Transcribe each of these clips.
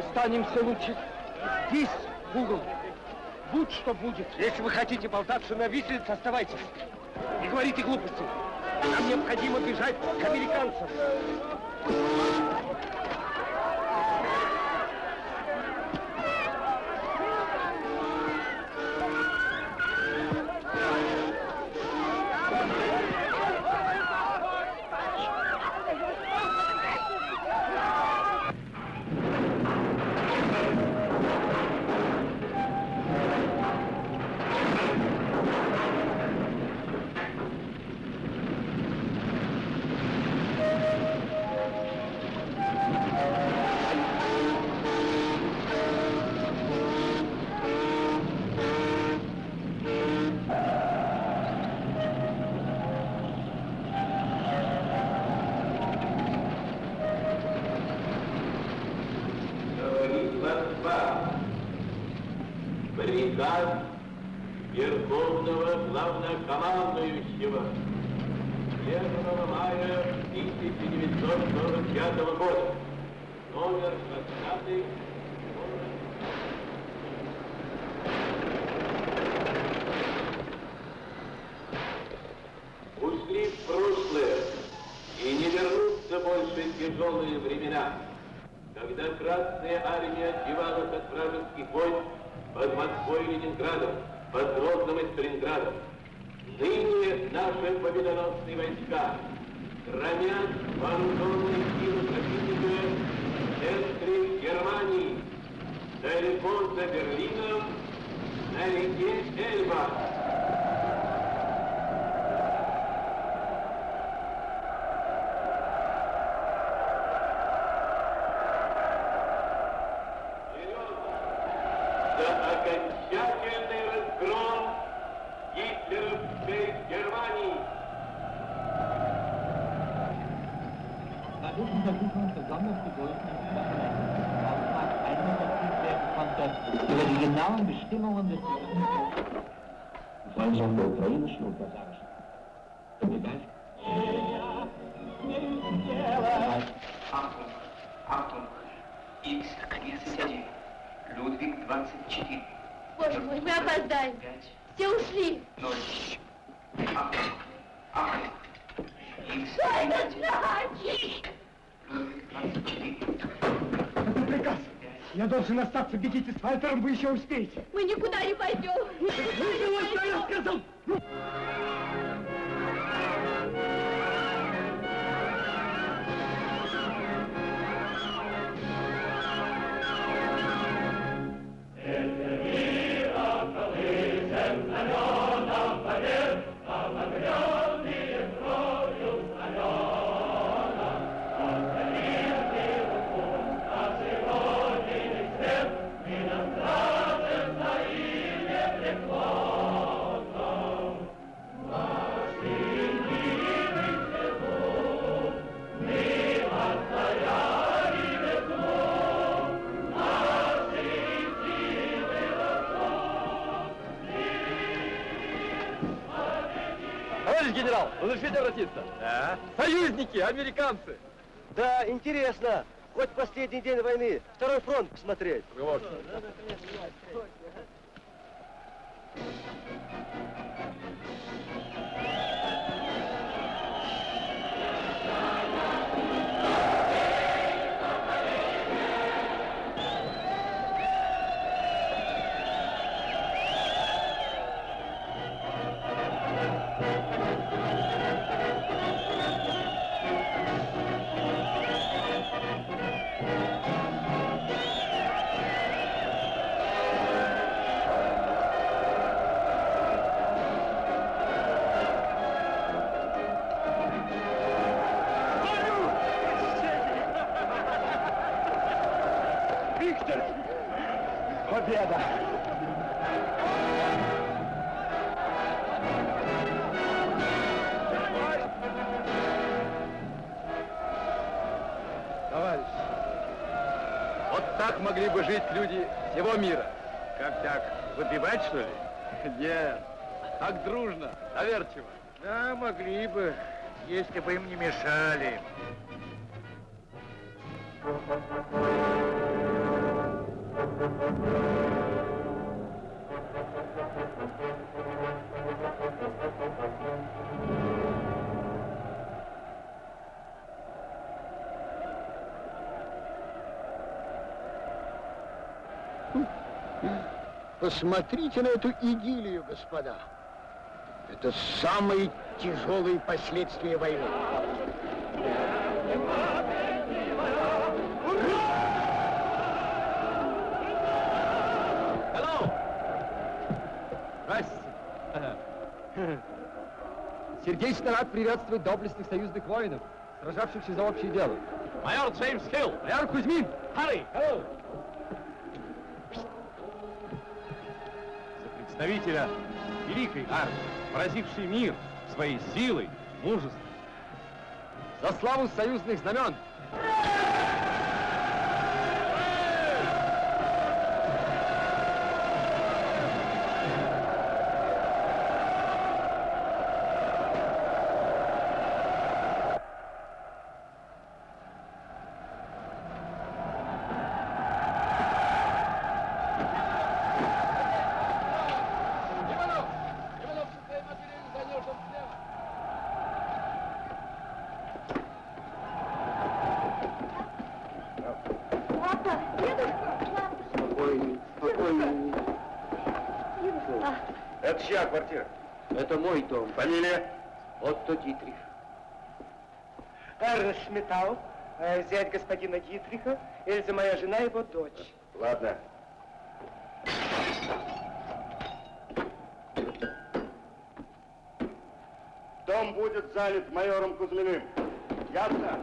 Останемся лучше здесь, в угол. Будь что будет. Если вы хотите болтаться на виселице, оставайтесь. Не говорите глупости. Нам необходимо бежать к американцам. Должен остаться. Бегите с Вальтером, вы еще успеете. Мы никуда не генерал, разрешите обратиться? Да. Союзники, американцы! Да, интересно. Хоть последний день войны, второй фронт посмотреть. Вот. Посмотрите на эту идиллию, господа. Это самые тяжелые последствия войны. Сердечно рад приветствовать доблестных союзных воинов, сражавшихся за общее дело. Майор Джеймс Хилл! Майор Кузьмин! Харри! Hello! Представителя великой армии, поразившей мир своей силой, мужеством. За славу союзных знамен! Спокойней, спокойней. Это чья квартира? Это мой дом. Фамилия? Отто Дитрих. Эрнст Сметау, э, зять господина Дитриха, Эльза моя жена, его дочь. Ладно. Дом будет залит майором Кузьминым. Ясно?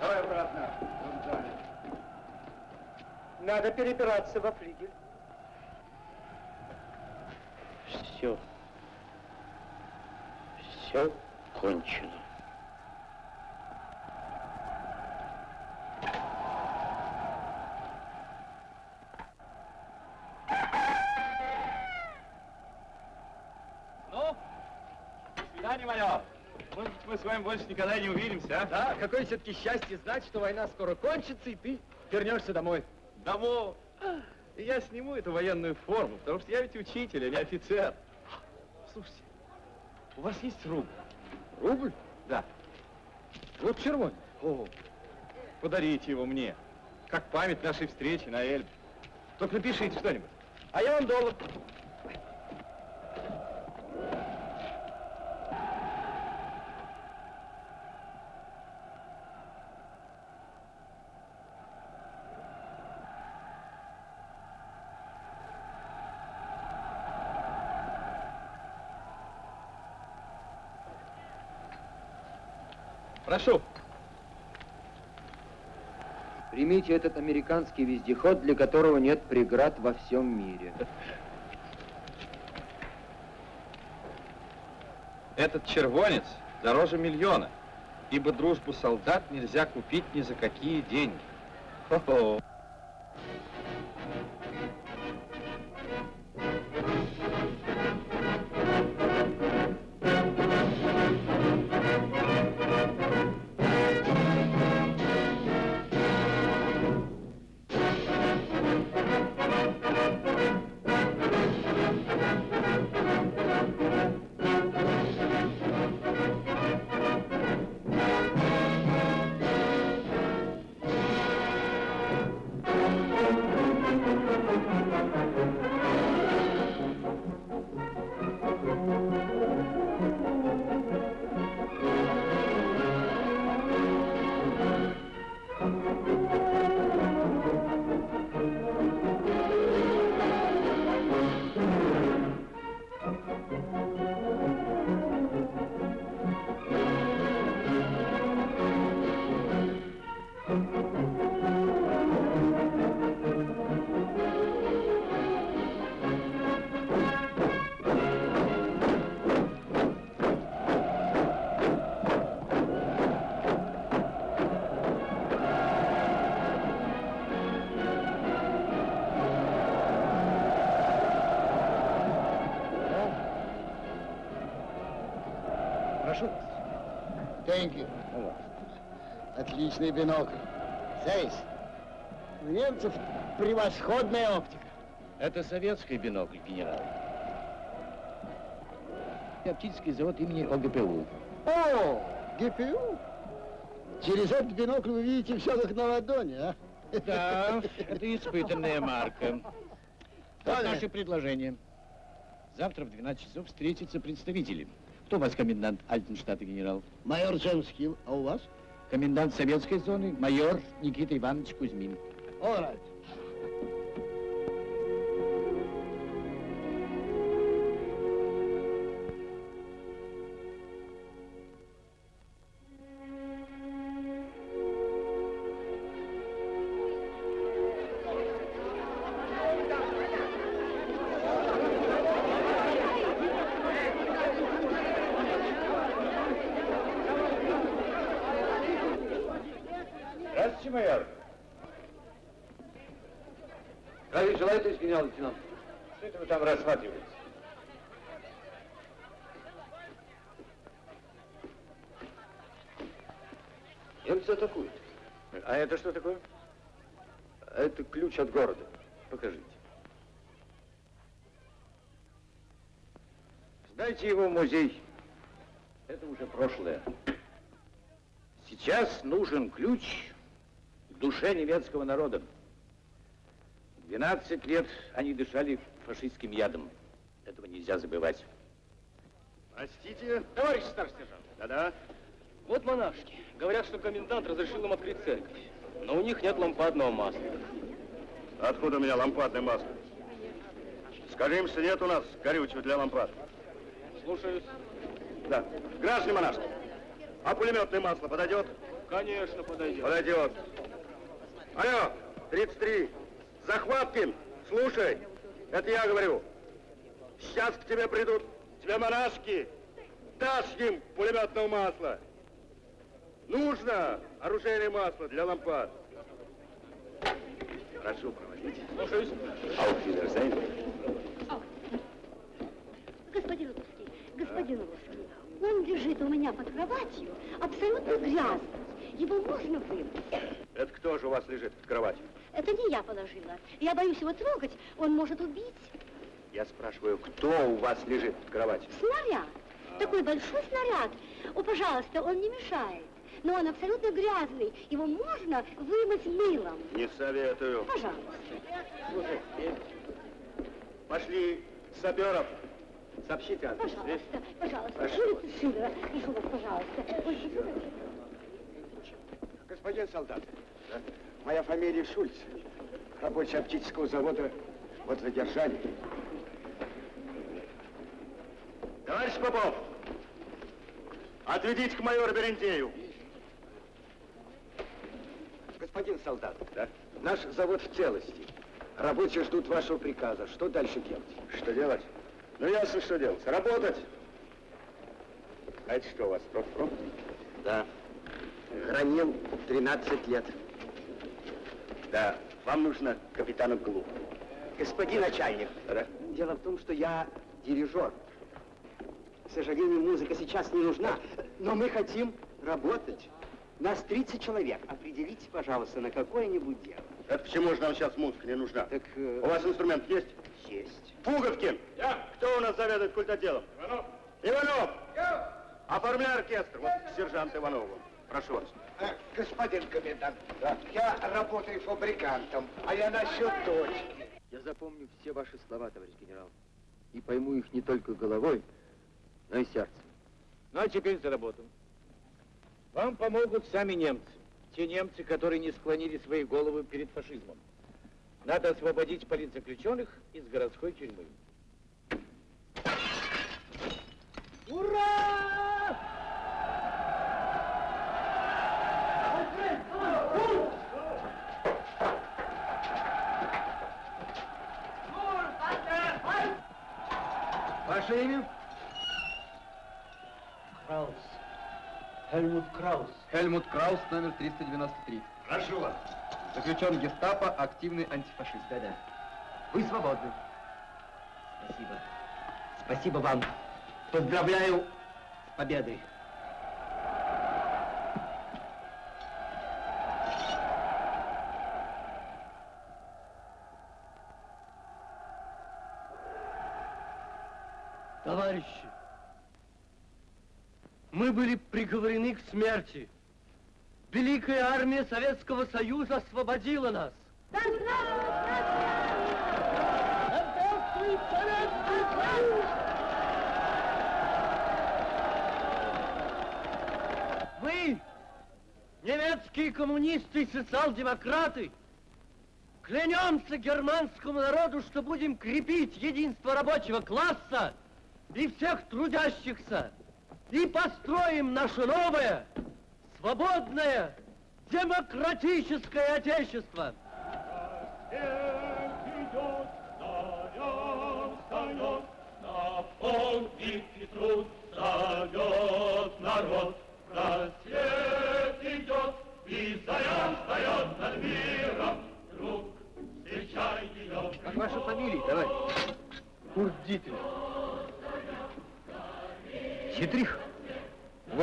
Давай обратно. Надо перебираться во флигель. Все. Все кончено. Ну, до свидания, майор. Может быть, мы с вами больше никогда не увидимся, а? Да, какое все-таки счастье знать, что война скоро кончится, и ты вернешься домой. Домов. И я сниму эту военную форму, потому что я ведь учитель, а не офицер. Слушайте, у вас есть рубль? Рубль? Да. Вот червонец. О, подарите его мне, как память нашей встречи на Эльбе. Только напишите что-нибудь. А я вам доллар. Прошу. Примите этот американский вездеход, для которого нет преград во всем мире. Этот червонец дороже миллиона, ибо дружбу солдат нельзя купить ни за какие деньги. Хо-хо. Thank you. Отличный бинокль. Здесь. У немцев превосходная оптика. Это советский бинокль, генерал. Оптический завод имени ОГПУ. О, ГПУ. Через этот бинокль вы видите все как на ладони, а? Да, это испытанная марка. Вот наше предложение. Завтра в 12 часов встретятся представители. Кто у вас комендант Альтенштадта, генерал? Майор Джеймс Хилл, а у вас? Комендант советской зоны, майор Никита Иванович Кузьмин. All right. Ключ от города. Покажите. Сдайте его в музей. Это уже прошлое. Сейчас нужен ключ к душе немецкого народа. 12 лет они дышали фашистским ядом. Этого нельзя забывать. Простите? Товарищ старший сержант, Да-да. вот монашки. Говорят, что комендант разрешил им открыть церковь. Но у них нет лампадного масла. Откуда у меня лампадное масло? Скажи им, что нет у нас горючего для лампад. Слушаюсь. Да. Граждане монашки, а пулеметное масло подойдет? Конечно, подойдет. Подойдет. Алло, 33. Захваткин, слушай, это я говорю. Сейчас к тебе придут, тебе монашки, дашь им пулеметного масла. Нужно оружейное масло для лампад. Прошу проводить. Слушаюсь. Ауфидерзейн. Господин Русский, господин Русский, он лежит у меня под кроватью, абсолютно грязный. Его можно вымыть. Это кто же у вас лежит в кровати? Это не я положила. Я боюсь его трогать, он может убить. Я спрашиваю, кто у вас лежит в кровати? Снаряд. Такой большой снаряд. О, пожалуйста, он не мешает. Но он абсолютно грязный. Его можно вымыть мылом. Не советую. Пожалуйста. Слушай, пошли саперов. Сообщите адрес. Пожалуйста, пожалуйста. Прошу Улица Шиллера. Прошу вас, пожалуйста. Ой, Господин солдат, моя фамилия Шульц. Рабочий оптического завода вот задержали. Товарищ Попов, отведите к майору Берентею. Господин солдат, да? наш завод в целости. Рабочие ждут вашего приказа. Что дальше делать? Что делать? Ну, ясно, что делать. Работать. А это что у вас, профпром? Да. Хранил 13 лет. Да, вам нужно капитана Глу. Господин начальник, Да? дело в том, что я дирижер. К сожалению, музыка сейчас не нужна, но мы хотим работать. Нас 30 человек. Определите, пожалуйста, на какое-нибудь дело. Это почему же нам сейчас музыка не нужна? Так, э, У вас инструмент есть? есть. Пуговкин! Я. Кто у нас заведует культотделом? Иванов. Иванов! Оформляй оркестр. Вот к сержанту Иванову. Прошу вас. Э, господин комендант, я работаю фабрикантом, а я насчет точки. Я запомню все ваши слова, товарищ генерал. И пойму их не только головой, но и сердцем. Ну, а теперь за работу. Вам помогут сами немцы. Те немцы, которые не склонили свои головы перед фашизмом. Надо освободить политзаключенных из городской тюрьмы. Ура! Ваше имя? Хельмут Краус. Хельмут Краус, номер 393. Прошу вас. Заключен гестапо, активный антифашист. Да-да. Вы свободны. Спасибо. Спасибо вам. Поздравляю с победой. Товарищи, мы были приговорены к смерти. Великая армия Советского Союза освободила нас. Вы, немецкие коммунисты и социал-демократы, клянемся германскому народу, что будем крепить единство рабочего класса и всех трудящихся, и построим наше новое, свободное, демократическое отечество. Как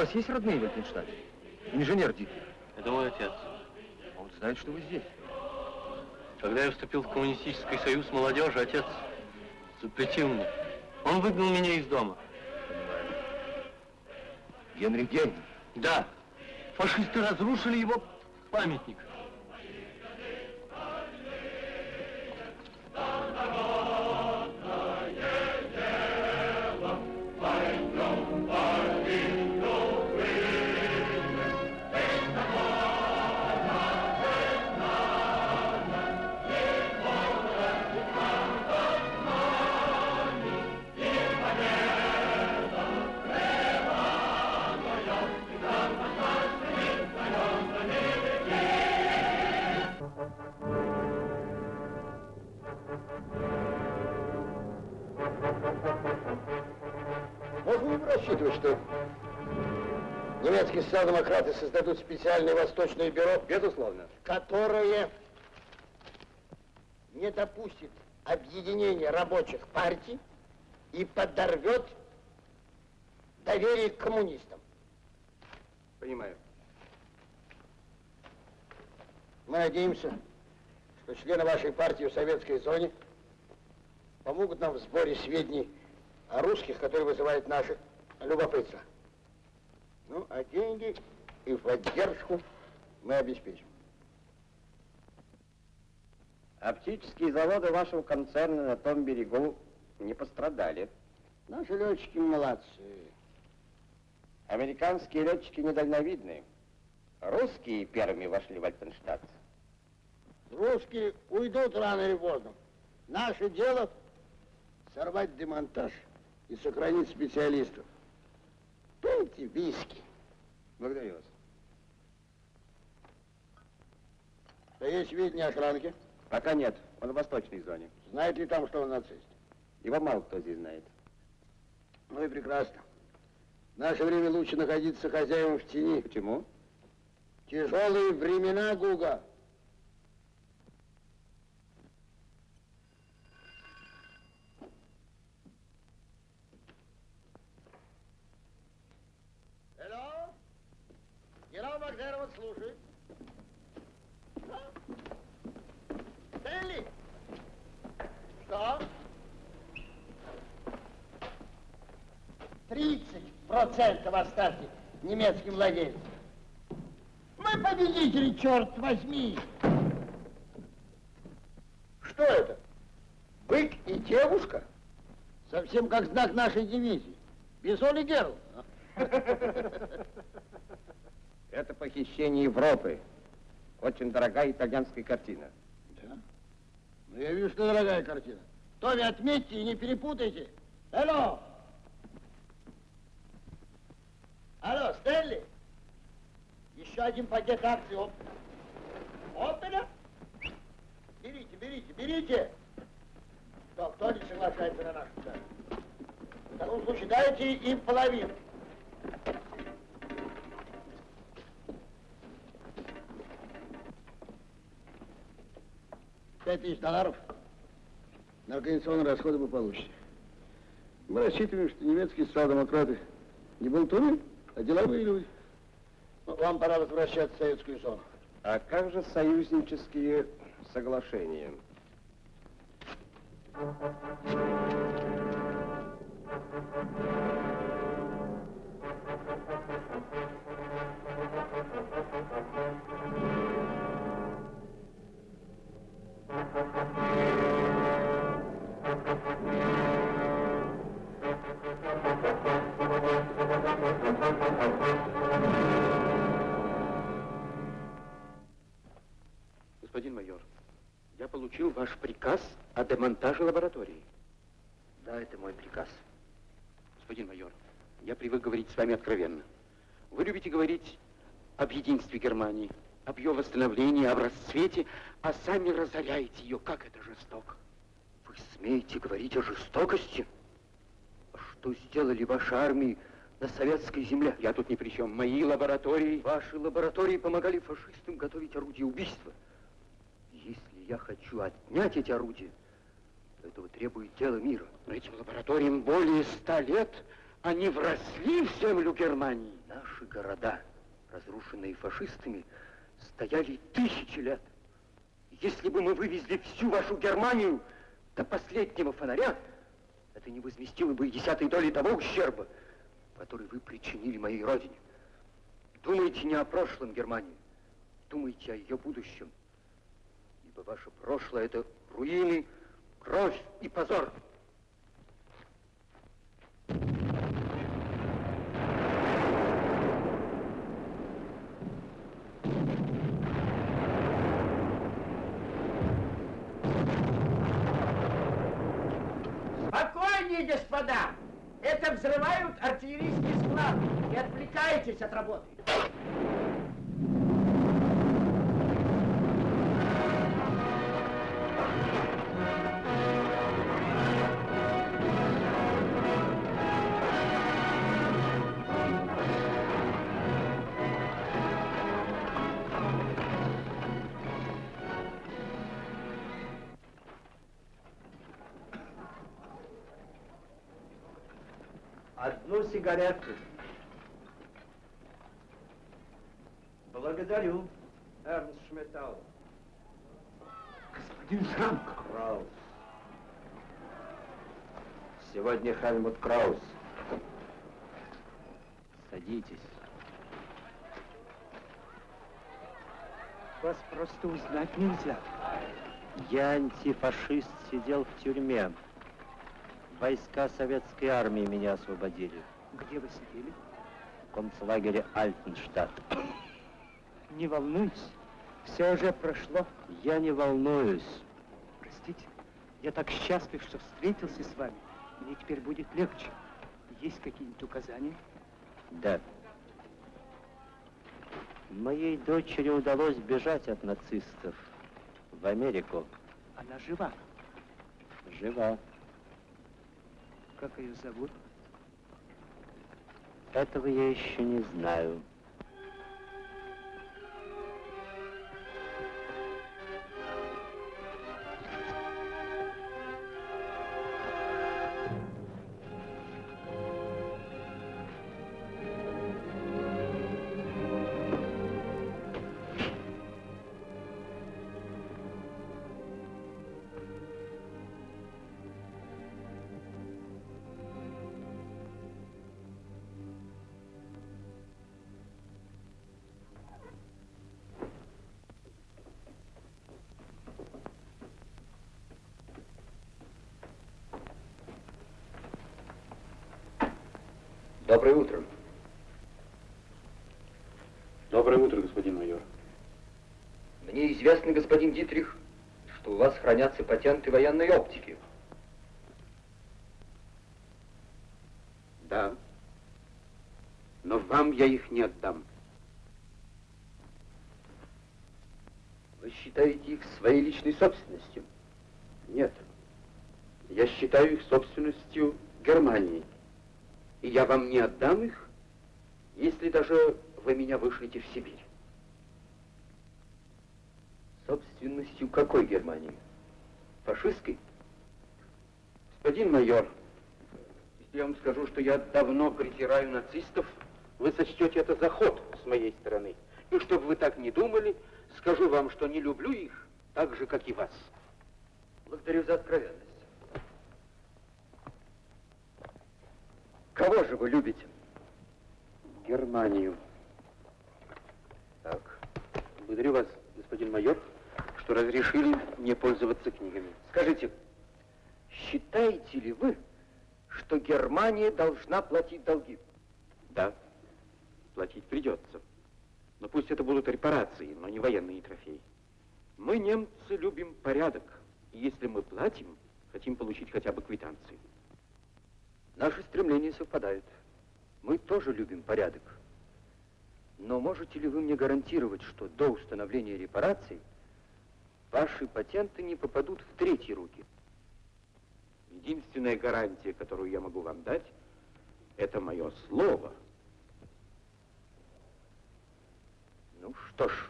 вас есть родные в Вальтенштадте? Инженер Дитрих. Это мой отец. Он знает, что вы здесь. Когда я вступил в коммунистический союз молодежи, отец запретил мне. Он выгнал меня из дома. Генрих Гейн. Да, фашисты разрушили его памятник. Социал-демократы создадут специальное восточное бюро? Безусловно. Которое не допустит объединения рабочих партий и подорвет доверие к коммунистам. Понимаю. Мы надеемся, что члены вашей партии в советской зоне помогут нам в сборе сведений о русских, которые вызывают наше любопытство. Ну, а деньги и поддержку мы обеспечим. Оптические заводы вашего концерна на том берегу не пострадали. Наши летчики молодцы. Американские летчики недальновидные. Русские первыми вошли в Альтенштадт. Русские уйдут рано или поздно. Наше дело сорвать демонтаж и сохранить специалистов. Пейте виски. Благодарю вас. Да есть сведения о Шранке? Пока нет, он в восточной зоне. Знает ли там, что он нацист? Его мало кто здесь знает. Ну и прекрасно. В наше время лучше находиться хозяевам в тени. Почему? Тяжелые времена, Гуга. Алло? Генерал Макдеров слушает. Стэнли? Что? 30% оставьте немецким владельцам. Мы победители, черт возьми! Что это? Бык и девушка? Совсем как знак нашей дивизии. Бизон и Герл. Это похищение Европы. Очень дорогая итальянская картина. Да? Ну, я вижу, что дорогая картина. Томми, отметьте и не перепутайте. Алло! Стэнли? Еще один пакет акций. Оп. Опеля? Берите, берите, берите. Кто, кто не соглашается на нашу цену? В таком случае дайте им половину. Пять тысяч долларов. На организационные расходы вы получите. Мы рассчитываем, что немецкие социал-демократы не болтуны, деловые люди. Вам пора возвращаться в советскую зону. А как же союзнические соглашения? Господин майор, я получил ваш приказ о демонтаже лаборатории. Да, это мой приказ. Господин майор, я привык говорить с вами откровенно. Вы любите говорить об единстве Германии, об ее восстановлении, об расцвете, а сами разоряете ее. Как это жестоко. Вы смеете говорить о жестокости? Что сделали ваши армии на советской земле? Я тут ни при чем. Мои лаборатории... Ваши лаборатории помогали фашистам готовить орудия убийства. Я хочу отнять эти орудия, то этого требует дело мира. Но этим лабораториям более ста лет. Они вросли в землю Германии. Наши города, разрушенные фашистами, стояли тысячи лет. Если бы мы вывезли всю вашу Германию до последнего фонаря, это не возместило бы и десятой доли того ущерба, который вы причинили моей родине. Думайте не о прошлом Германии, думайте о ее будущем. Ибо ваше прошлое — это руины, кровь и позор. Спокойнее, господа! Это взрывают артиллерийский склад. Не отвлекайтесь от работы. Сигарету. Благодарю, Эрнст Шметал. Господин Шранк. Краус. Сегодня Хельмут Краус. Садитесь. Вас просто узнать нельзя. Я антифашист, сидел в тюрьме. Войска советской армии меня освободили. Где вы сидели? В концлагере Альтенштадт. Не волнуйтесь, все уже прошло. Я не волнуюсь. Простите, я так счастлив, что встретился с вами. Мне теперь будет легче. Есть какие-нибудь указания? Да. Моей дочери удалось бежать от нацистов в Америку. Она жива. Жива. Как ее зовут? Этого я еще не знаю. Доброе утро. Доброе утро, господин майор. Мне известно, господин Дитрих, что у вас хранятся патенты военной оптики. Да. Но вам я их не отдам. Вы считаете их своей личной собственностью? Нет. Я считаю их собственностью Германии. И я вам не отдам их, если даже вы меня вышлете в Сибирь. Собственностью какой Германии? Фашистской? Господин майор, если я вам скажу, что я давно притираю нацистов, вы сочтете это заход с моей стороны. И чтобы вы так не думали, скажу вам, что не люблю их так же, как и вас. Благодарю за откровенность. Кого же вы любите? Германию. Так. Благодарю вас, господин майор, что разрешили мне пользоваться книгами. Скажите, считаете ли вы, что Германия должна платить долги? Да, платить придется. Но пусть это будут репарации, но не военные трофеи. Мы, немцы, любим порядок. И если мы платим, хотим получить хотя бы квитанции. Наши стремления совпадают. Мы тоже любим порядок. Но можете ли вы мне гарантировать, что до установления репараций ваши патенты не попадут в третьи руки? Единственная гарантия, которую я могу вам дать, это мое слово. Ну что ж,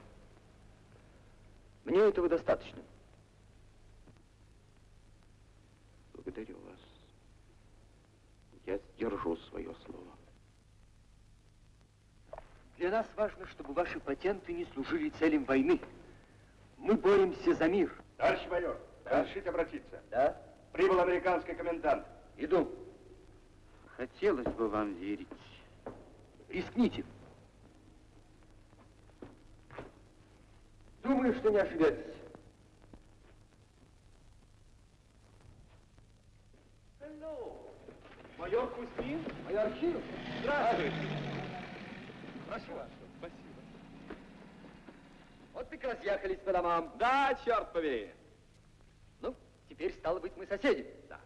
мне этого достаточно. Благодарю вас. Я сдержу свое слово. Для нас важно, чтобы ваши патенты не служили целям войны. Мы боремся за мир. Товарищ майор, разрешите обратиться? Да? Прибыл американский комендант. Иду. Хотелось бы вам верить. Рискните. Думаю, что не ошибетесь. Майор Кузьмин? Майор Хилл? Здравствуйте. Прошу вас. Спасибо. Вот так разъехались по домам. Да, черт побери. Ну, теперь, стало быть, мы соседи. Да.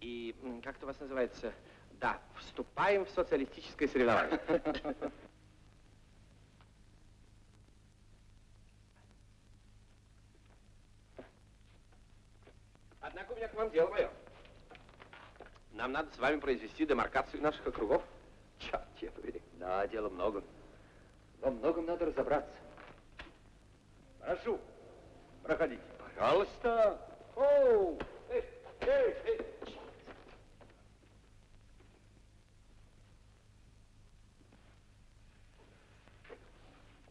И как это у вас называется? Да, вступаем в социалистическое соревнование. Однако у меня к вам дело, майор. Нам надо с вами произвести демаркацию наших округов. Черт тебя побери. Да, дела много. Во многом надо разобраться. Прошу, проходите. Пожалуйста. Оу! Эй, эй, эй.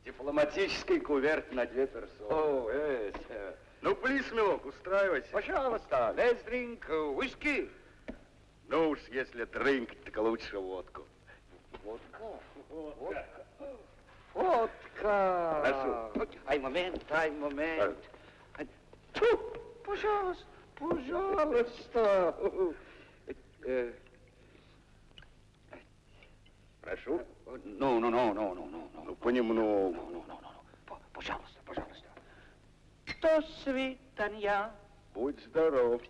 Дипломатический куверт на две персоны. О, это... Ну, плиз, милок, устраивайся. Пожалуйста, let's drink whisky. Ну уж, если дринк, так лучше водку. Водка? Водка. Водка. Прошу. Ай, момент, ай, момент. Тьфу, пожалуйста, пожалуйста. Э, Прошу. Ну, ну, ну, ну, ну, ну. Ну, понемногу. Ну, ну, ну, ну. Пожалуйста, пожалуйста. До свидания. Будь здоров.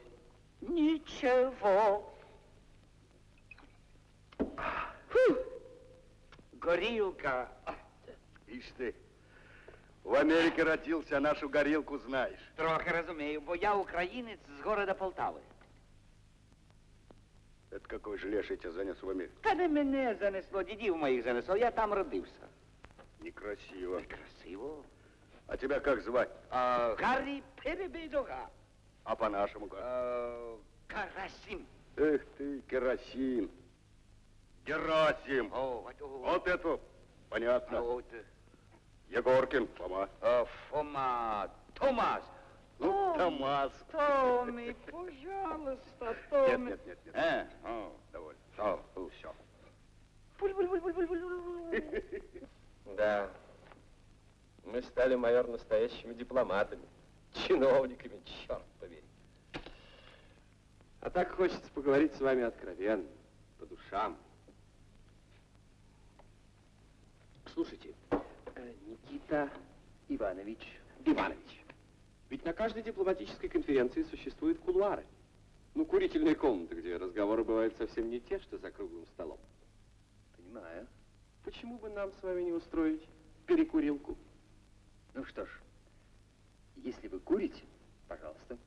Ничего. Фу. Горилка. Ишь ты, в Америке родился, а нашу горилку знаешь. Трохи розумію, бо я українець з города Полтави. Это какой же леший тебя занес в Америку? Та не мене занесло, дідів моїх занесло, я там родився. Некрасиво. Красиво. А тебя как звать? А, Гаррі Перебедога. А по-нашему как? А, Карасим. Эх ты, керосин. Герасим. Вот, это понятно. а от, Егоркин, Фома. а, Фома, Томас. Ну, Томас. Томми, пожалуйста, Нет, Томми. нет, нет, нет. Э, О, довольно. о, Ну, все. Да. Мы стали, майор, настоящими дипломатами, чиновниками, черт побери. А так хочется поговорить с вами откровенно, по душам. Слушайте, э, Никита Иванович, Иванович, ведь на каждой дипломатической конференции существуют кулуары. Ну, курительные комнаты, где разговоры бывают совсем не те, что за круглым столом. Понимаю. Почему бы нам с вами не устроить перекурилку? Ну что ж, если вы курите, пожалуйста.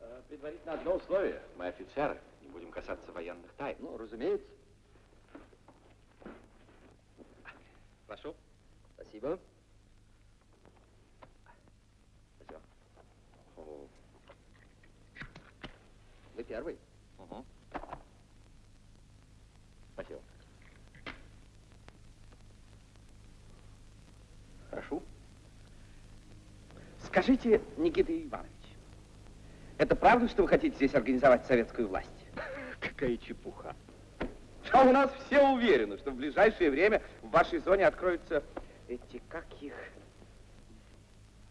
Э, Предварительно одно условие. Мы офицеры, не будем касаться военных тайн. Ну, разумеется. Прошу. Спасибо. Спасибо. Вы первый. Угу. Спасибо. Прошу. Скажите, Никита Иванович, это правда, что вы хотите здесь организовать советскую власть? Какая чепуха. А у нас все уверены, что в ближайшее время в вашей зоне откроются эти, как их,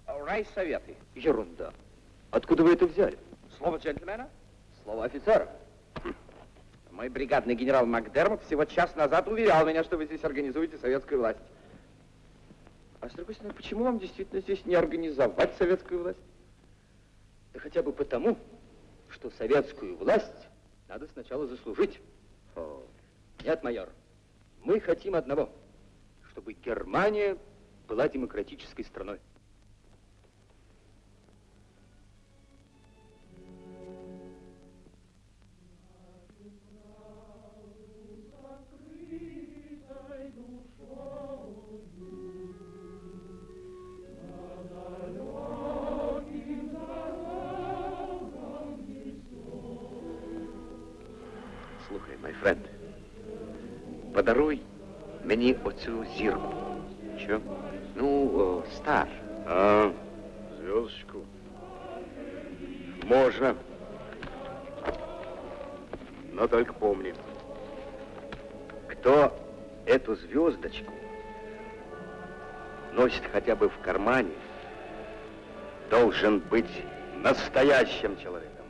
райсоветы. Ерунда. Откуда вы это взяли? Слово джентльмена? Слово офицера. Мой бригадный генерал Макдермот всего час назад уверял меня, что вы здесь организуете советскую власть. А с другой стороны, почему вам действительно здесь не организовать советскую власть? Да хотя бы потому, что советскую власть надо сначала заслужить. Нет, майор, мы хотим одного, чтобы Германия была демократической страной. Мені оцю зірку. Що? Ну, о, стар. А, звездочку. Можно. Но только помни. Кто эту звездочку носит хотя бы в кармане, должен быть настоящим человеком.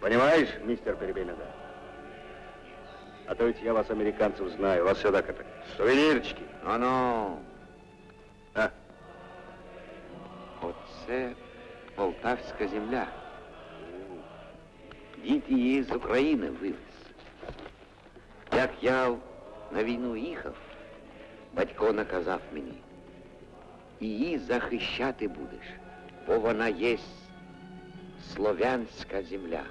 Понимаешь, мистер Перебенеда? А то ведь я вас, американцев, знаю. Вас сюда как сувенирчики. Ну-ну. А? Оце полтавська земля. Дід її з України вивез. Як я на війну їхав, батько наказав мені. Її захищати будеш, бо вона є слов'янська земля.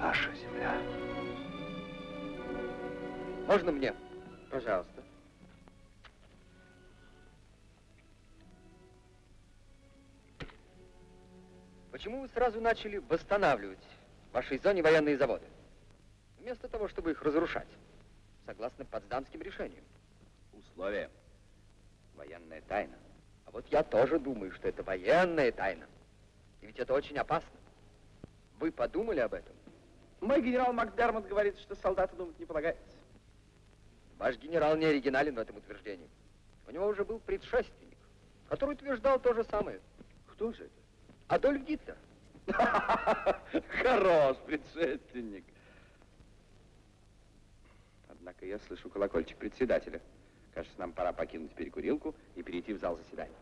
Наша земля. Можно мне? Пожалуйста. Почему вы сразу начали восстанавливать в вашей зоне военные заводы. Вместо того, чтобы их разрушать, согласно Потсдамским решениям. Условия. Военная тайна. А вот я тоже думаю, что это военная тайна. И ведь это очень опасно. Вы подумали об этом? Мой генерал Макдермот говорит, что солдату думать не полагается. Ваш генерал не оригинален в этом утверждении. У него уже был предшественник, который утверждал то же самое. Кто же это? Адольф Гитлер. Хорош предшественник. Однако я слышу колокольчик председателя. Кажется, нам пора покинуть перекурилку и перейти в зал заседаний.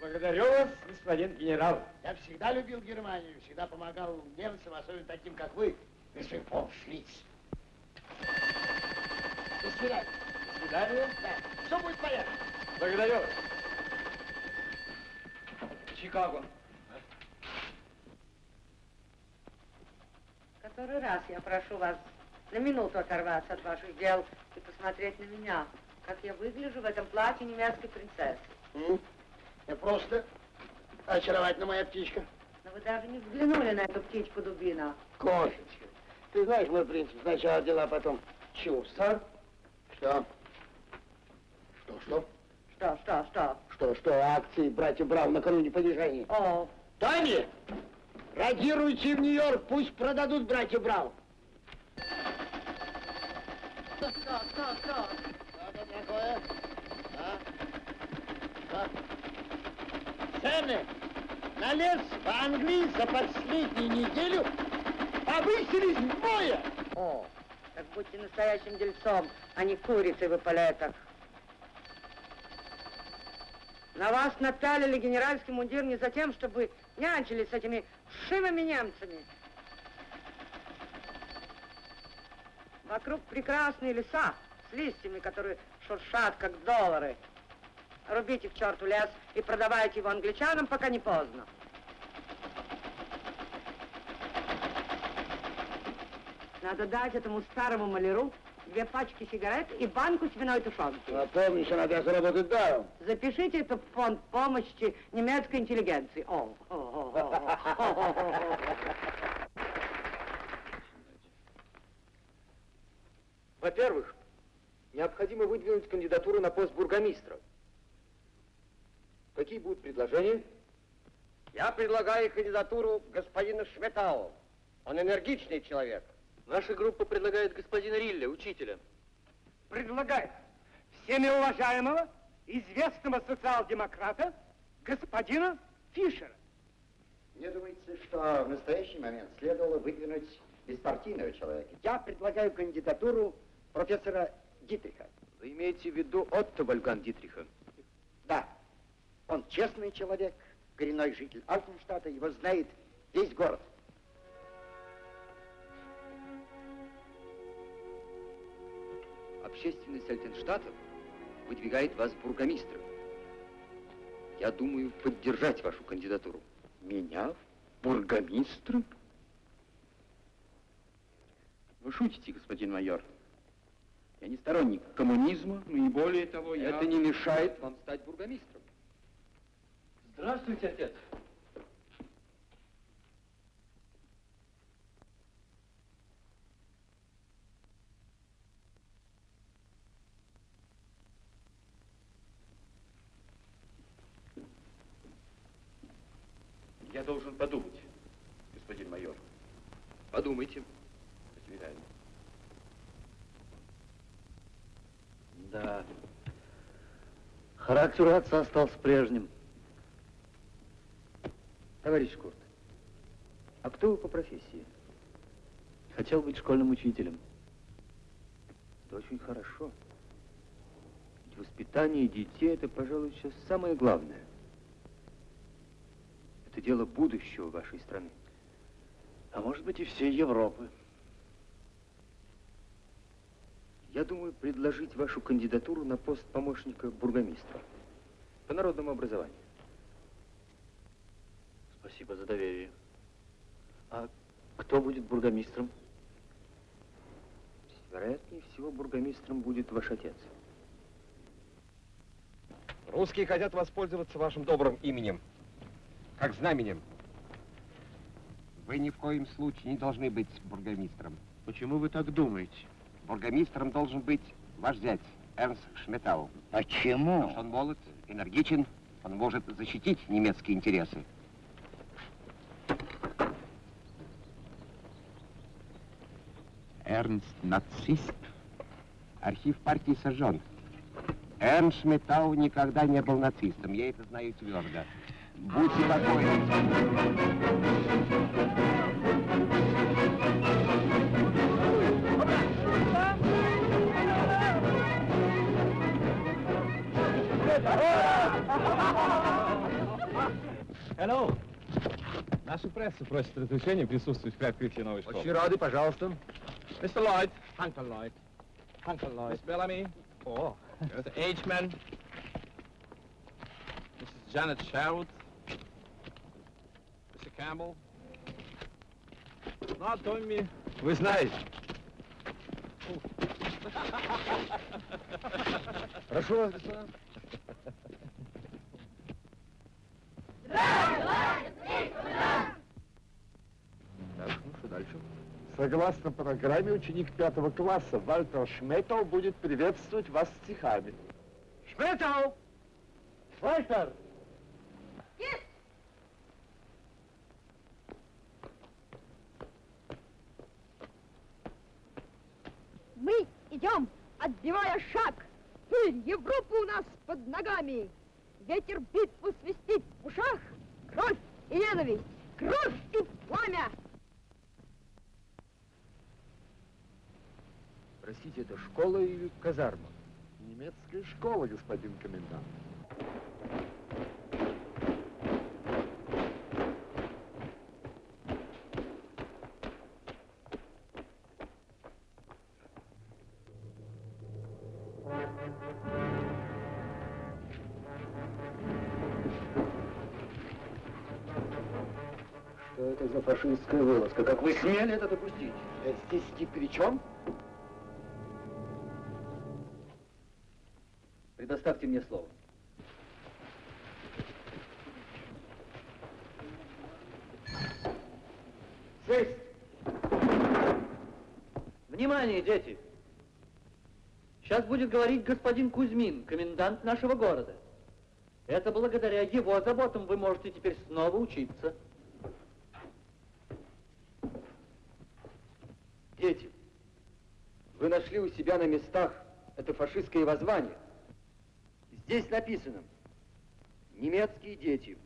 Благодарю вас, господин генерал. Я всегда любил Германию, всегда помогал немцам, особенно таким, как вы, господин фон Шлиц. До свидания. Свидания. Да, все будет порядке. Благодарю вас. Чикаго. Который раз я прошу вас на минуту оторваться от ваших дел и посмотреть на меня, как я выгляжу в этом платье немецкой принцессы. М? Я просто очаровательная моя птичка. Но вы даже не взглянули на эту птичку дубина. Кошечка. Ты знаешь, мой принцип, сначала дела, потом чувства. Что? Что, что? Что, что, что? Что, акции братья Браун накануне падежания? О, Тони, радируйте в Нью-Йорк, пусть продадут братья Браун. что, что, что, что? Что это такое? А? Что? Цены на лес в Англии за последнюю неделю повысились вдвое. О, так будьте настоящим дельцом, а не курицей в эполетах. На вас напялили генеральский мундир не за тем, чтобы нянчились с этими вшивыми немцами. Вокруг прекрасные леса с листьями, которые шуршат, как доллары. Рубите к черту лес и продавайте его англичанам, пока не поздно. Надо дать этому старому маляру две пачки сигарет и банку свиной тушенки. А помнишь, что надо заработать даром. Запишите это в фонд помощи немецкой интеллигенции. О, о, о, о, о, о. Во-первых, необходимо выдвинуть кандидатуру на пост бургомистра. Какие будут предложения? Я предлагаю кандидатуру господина Шметау. Он энергичный человек. Наша группа предлагает господина Рилля, учителя. Предлагает всеми уважаемого, известного социал-демократа, господина Фишера. Мне думается, что в настоящий момент следовало выдвинуть беспартийного человека. Я предлагаю кандидатуру профессора Дитриха. Вы имеете в виду Отто Вольган Дитриха? Да, он честный человек, коренной житель Альфенштадта, его знает весь город. Общественность Альтенштадта выдвигает вас бургомистром. Я думаю поддержать вашу кандидатуру. Меня? Бургомистром? Вы шутите, господин майор. Я не сторонник коммунизма, но и более того, я... Это не мешает вам стать бургомистром. Здравствуйте, отец. Я должен подумать, господин майор. Подумайте. До свидания. Да. Характер отца остался прежним. Товарищ Курт, а кто вы по профессии? Хотел быть школьным учителем. Это очень хорошо. Ведь воспитание детей – это, пожалуй, сейчас самое главное. Это дело будущего вашей страны. А может быть и всей Европы. Я думаю предложить вашу кандидатуру на пост помощника бургомистра по народному образованию. Спасибо за доверие. А кто будет бургомистром? Вероятнее всего, бургомистром будет ваш отец. Русские хотят воспользоваться вашим добрым именем, как знаменем. Вы ни в коем случае не должны быть бургомистром. Почему вы так думаете? Бургомистром должен быть ваш зять, Эрнст Шметау. Почему? Потому что он молод, энергичен, он может защитить немецкие интересы. Эрнст нацист. Архив партии сожжен. Эрнст Шметау никогда не был нацистом, я это знаю твердо. Будьте покойны. Hello. Наша пресса просит разрешения присутствовать при открытии новой школы. Очень рады, пожалуйста. Mr. Lloyd. Uncle Lloyd. Uncle Lloyd. Miss Bellamy. Oh. Mr. H-Man. Mrs. Janet Sherwood. Mr. Campbell. Ну, а Томми, вы знаете. Прошу вас, господа. Так, ну что дальше? Согласно программе, ученик пятого класса Вальтер Шметов будет приветствовать вас стихами. Шметов! Вальтер! Мы идем, отбивая шаг. Пыль Европы у нас под ногами. Ветер битву свистит в ушах. Кровь и ненависть, кровь и пламя. Простите, это школа или казарма? Немецкая школа, господин комендант. Фашистская вылазка? Как вы смели это допустить? Здесь ни при чем? Предоставьте мне слово. Сесть! Внимание, дети! Сейчас будет говорить господин Кузьмин, комендант нашего города. Это благодаря его заботам вы можете теперь снова учиться. Дети, вы нашли у себя на местах это фашистское воззвание. Здесь написано, немецкие дети,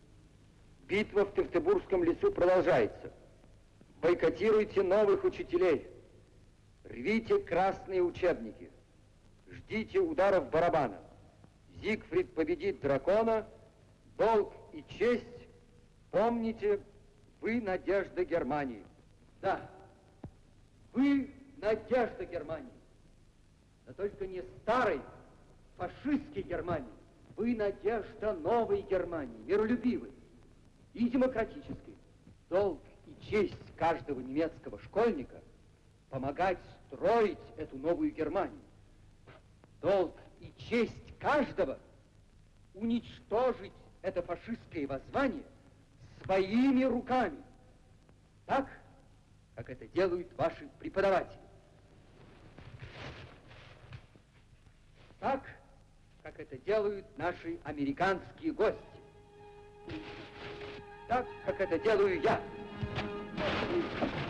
битва в Тевтобургском лесу продолжается. Бойкотируйте новых учителей, рвите красные учебники, ждите ударов барабана. Зигфрид победит дракона, долг и честь, помните, вы надежда Германии. Да, вы надежда Германии. Но только не старой, фашистской Германии. Вы надежда новой Германии, миролюбивой и демократической. Долг и честь каждого немецкого школьника помогать строить эту новую Германию. Долг и честь каждого уничтожить это фашистское воззвание своими руками. Так, как это делают ваши преподаватели. Так, как это делают наши американские гости. Так, как это делаю я. таинственная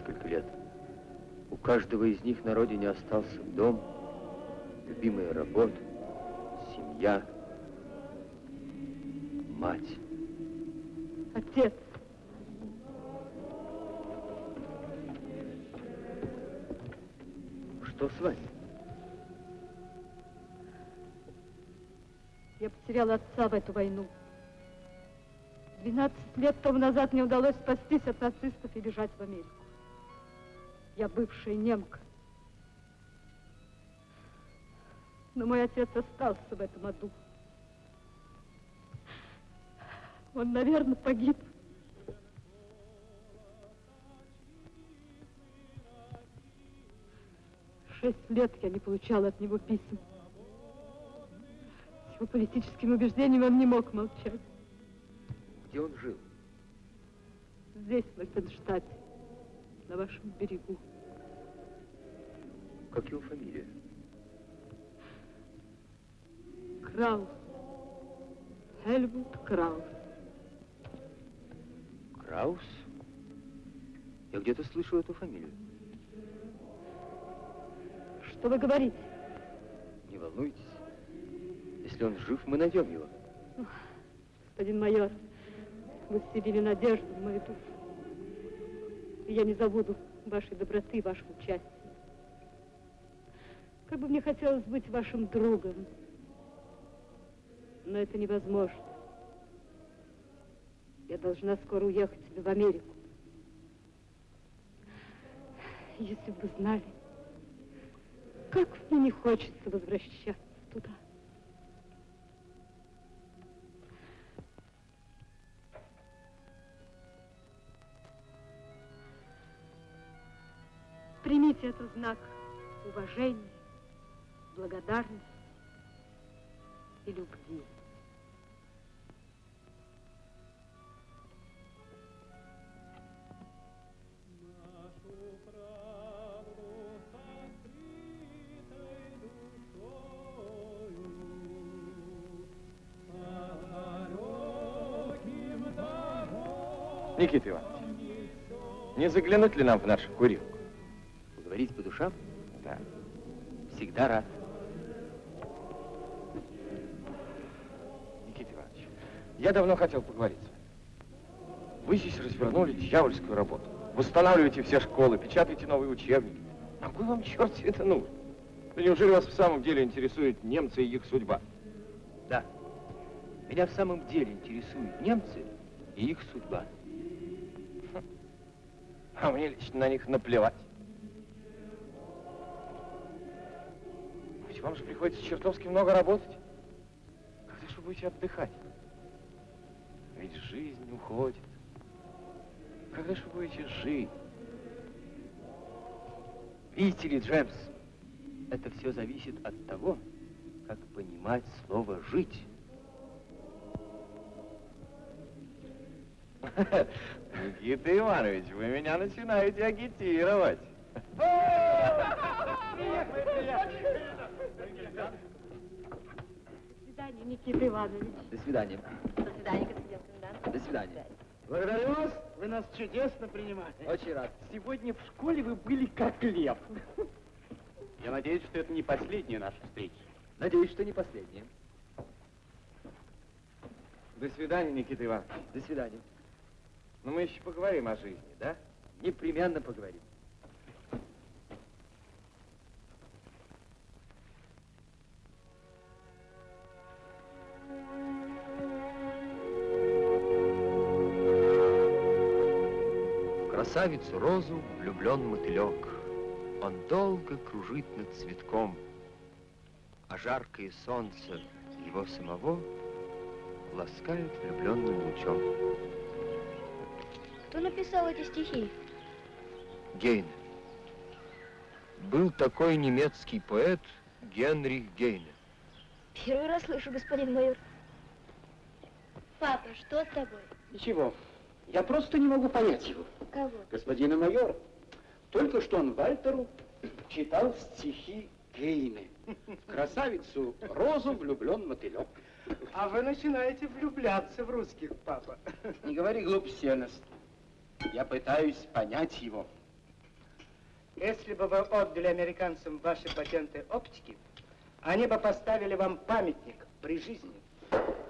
несколько лет. У каждого из них на родине остался дом, любимая работа, семья, мать. Отец. Что с вами? Я потеряла отца в эту войну. 12 лет тому назад мне удалось спастись от нацистов и бежать в Америку. Я бывшая немка. Но мой отец остался в этом аду. Он, наверное, погиб. Шесть лет я не получала от него писем. С его политическими убеждениями он не мог молчать. Где он жил? Здесь, в Альтенштадте, на вашем берегу. Как его фамилия? Краус. Хельмут Краус. Краус? Я где-то слышал эту фамилию. Что вы говорите? Не волнуйтесь. Если он жив, мы найдем его. Господин майор, вы вселили надежду в мою душу. И я не забуду вашей доброты, вашего участия. Как бы мне хотелось быть вашим другом. Но это невозможно. Я должна скоро уехать в Америку. Если бы вы знали, как мне не хочется возвращаться туда. Примите это знак уважения, благодарности и любви. Никита Иванович, не заглянуть ли нам в нашу курилку? Поговорить по душам? Да. Всегда рад. Я давно хотел поговорить с вами. Вы здесь развернули дьявольскую работу. Восстанавливаете все школы, печатаете новые учебники. А кой вам, черт, все это нужно? Да неужели вас в самом деле интересуют немцы и их судьба? Да. Меня в самом деле интересуют немцы и их судьба. А мне лично на них наплевать. Ведь вам же приходится чертовски много работать. Когда же вы будете отдыхать? Жизнь уходит. Когда же вы будете жить? Видите ли, Джемс, это все зависит от того, как понимать слово «жить». Никита Иванович, вы меня начинаете агитировать. До свидания, Никита Иванович. До свидания. До свидания, господин комендант. До свидания. Благодарю вас, вы нас чудесно принимаете. Очень рад. Сегодня в школе вы были как лев. Я надеюсь, что это не последняя наша встреча. Надеюсь, что не последняя. До свидания, Никита Иванович. До свидания. Но мы еще поговорим о жизни, да? Непременно поговорим. Красавицу розу влюблен мотылек. Он долго кружит над цветком, а жаркое солнце его самого ласкает влюбленным лучом. Кто написал эти стихи? Гейне. Был такой немецкий поэт Генрих Гейне. Первый раз слышу, господин майор. Папа, что с тобой? Ничего, я просто не могу понять его. Кого? Господина майора. Только что он Вальтеру читал стихи Гейне. В красавицу Розу влюблен мотылек. А вы начинаете влюбляться в русских, папа. Не говори глупости, Эрнест. Я пытаюсь понять его. Если бы вы отдали американцам ваши патенты оптики, они бы поставили вам памятник при жизни.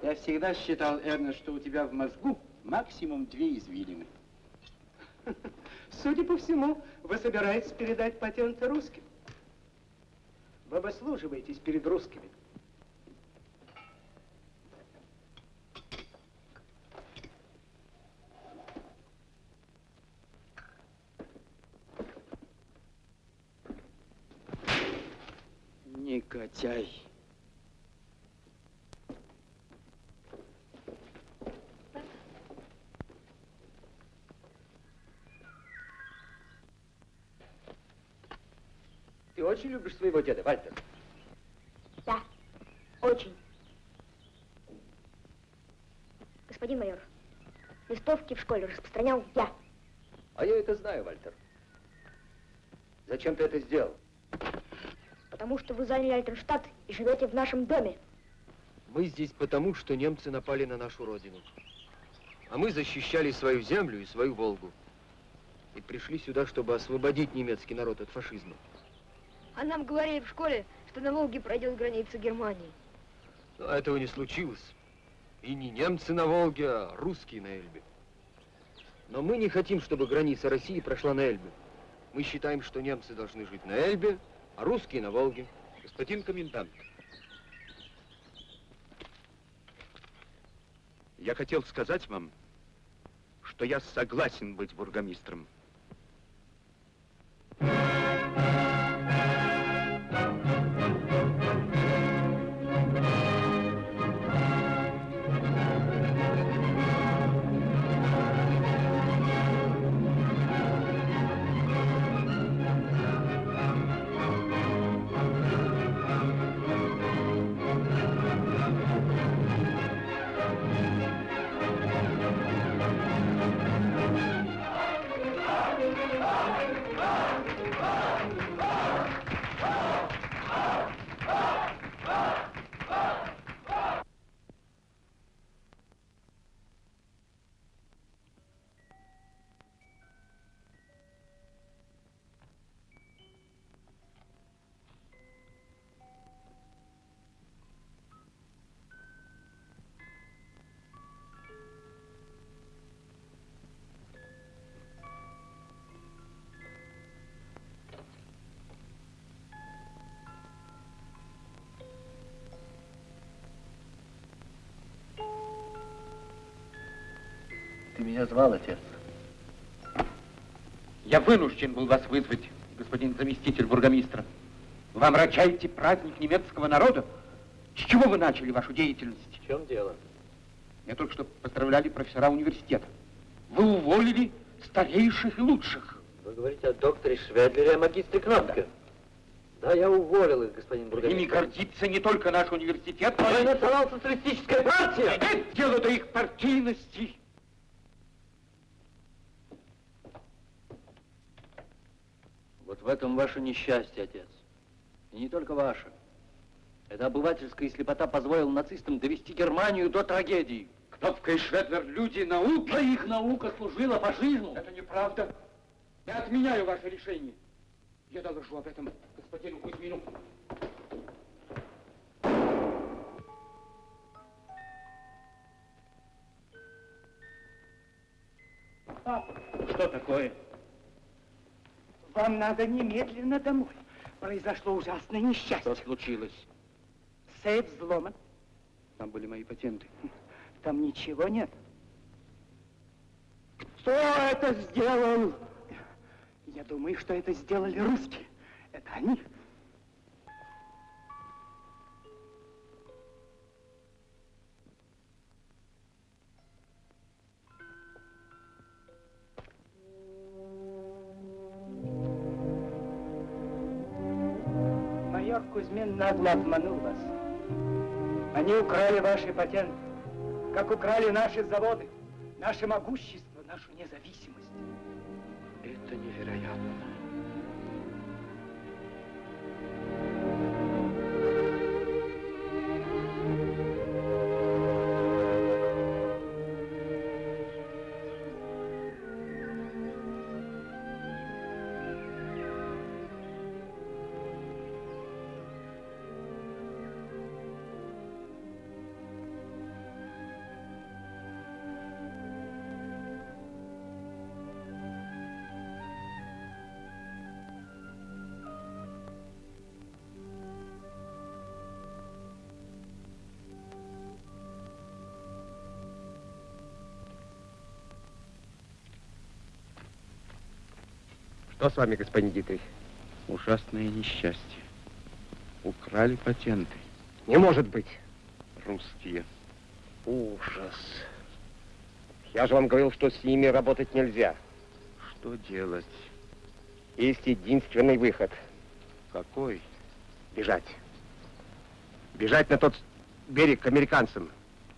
Я всегда считал, Эрнест, что у тебя в мозгу максимум две извилины. Судя по всему, вы собираетесь передать патенты русским. Вы выслуживаетесь перед русскими. Негодяй. Ты очень любишь своего деда, Вальтер? Да, очень. Господин майор, листовки в школе распространял я. А я это знаю, Вальтер. Зачем ты это сделал? Потому что вы заняли Альтенштадт и живете в нашем доме. Мы здесь потому, что немцы напали на нашу родину. А мы защищали свою землю и свою Волгу. И пришли сюда, чтобы освободить немецкий народ от фашизма. А нам говорили в школе, что на Волге пройдет граница Германии. Но этого не случилось. И не немцы на Волге, а русские на Эльбе. Но мы не хотим, чтобы граница России прошла на Эльбе. Мы считаем, что немцы должны жить на Эльбе, а русские на Волге. Господин комендант, я хотел сказать вам, что я согласен быть бургомистром. Ты меня звал, отец? Я вынужден был вас вызвать, господин заместитель бургомистра. Вы омрачаете праздник немецкого народа? С чего вы начали вашу деятельность? В чем дело? Меня только что поздравляли профессора университета. Вы уволили старейших и лучших. Вы говорите о докторе Шведлере и о магистре Кнопке. Да, я уволил их, господин бургомистр. Ими гордится не только наш университет, но и национал-социалистическая партия! Нет дела до их партийности. Вот в этом ваше несчастье, отец. И не только ваше. Эта обывательская слепота позволила нацистам довести Германию до трагедии. Кнопка и Шведлер люди науки. А их наука служила фашизму. Это неправда. Я отменяю ваше решение. Я доложу об этом господину Кузьмину. Папа, Что такое? Вам надо немедленно домой. Произошло ужасное несчастье. Что случилось? Сейф взломан. Там были мои патенты. Там ничего нет. Кто это сделал? Я думаю, что это сделали русские. Это они. Нагло обманул вас. Они украли ваши патенты, как украли наши заводы, наше могущество, нашу независимость. Это невероятно. Что с вами, господин Дитрих? Ужасное несчастье. Украли патенты. Не может быть. Русские. Ужас. Я же вам говорил, что с ними работать нельзя. Что делать? Есть единственный выход. Какой? Бежать. Бежать на тот берег к американцам.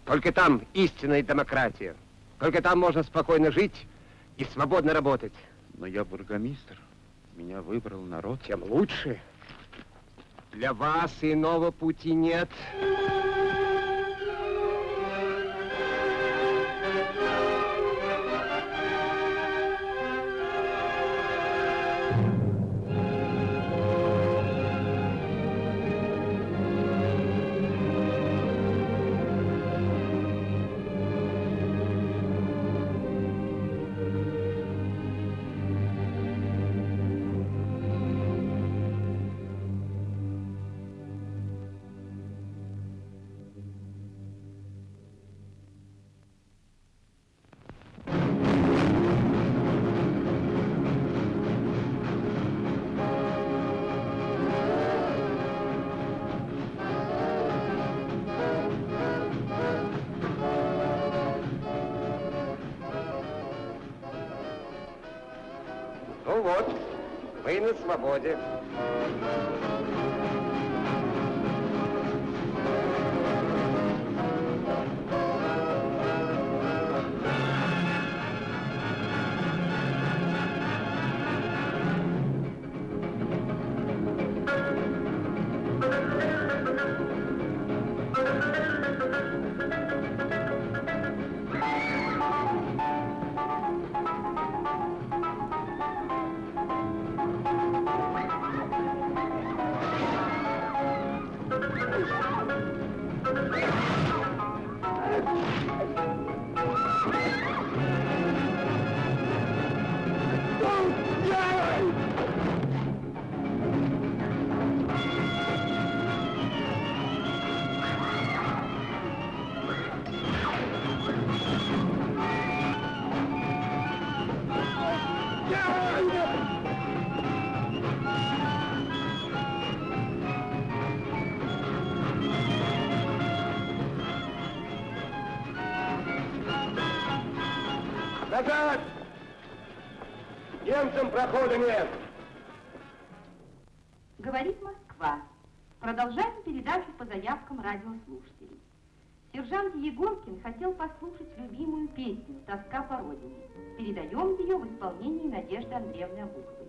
Только там истинная демократия. Только там можно спокойно жить и свободно работать. Но я бургомистр. Меня выбрал народ. Тем лучше. Для вас иного пути нет. Ну Назад! Немцам прохода нет! Говорит Москва. Продолжаем передачу по заявкам радиослушателей. Сержант Егоркин хотел послушать любимую песню «Тоска по родине». Передаем ее в исполнении Надежды Андреевны Абуковой.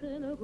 Слышен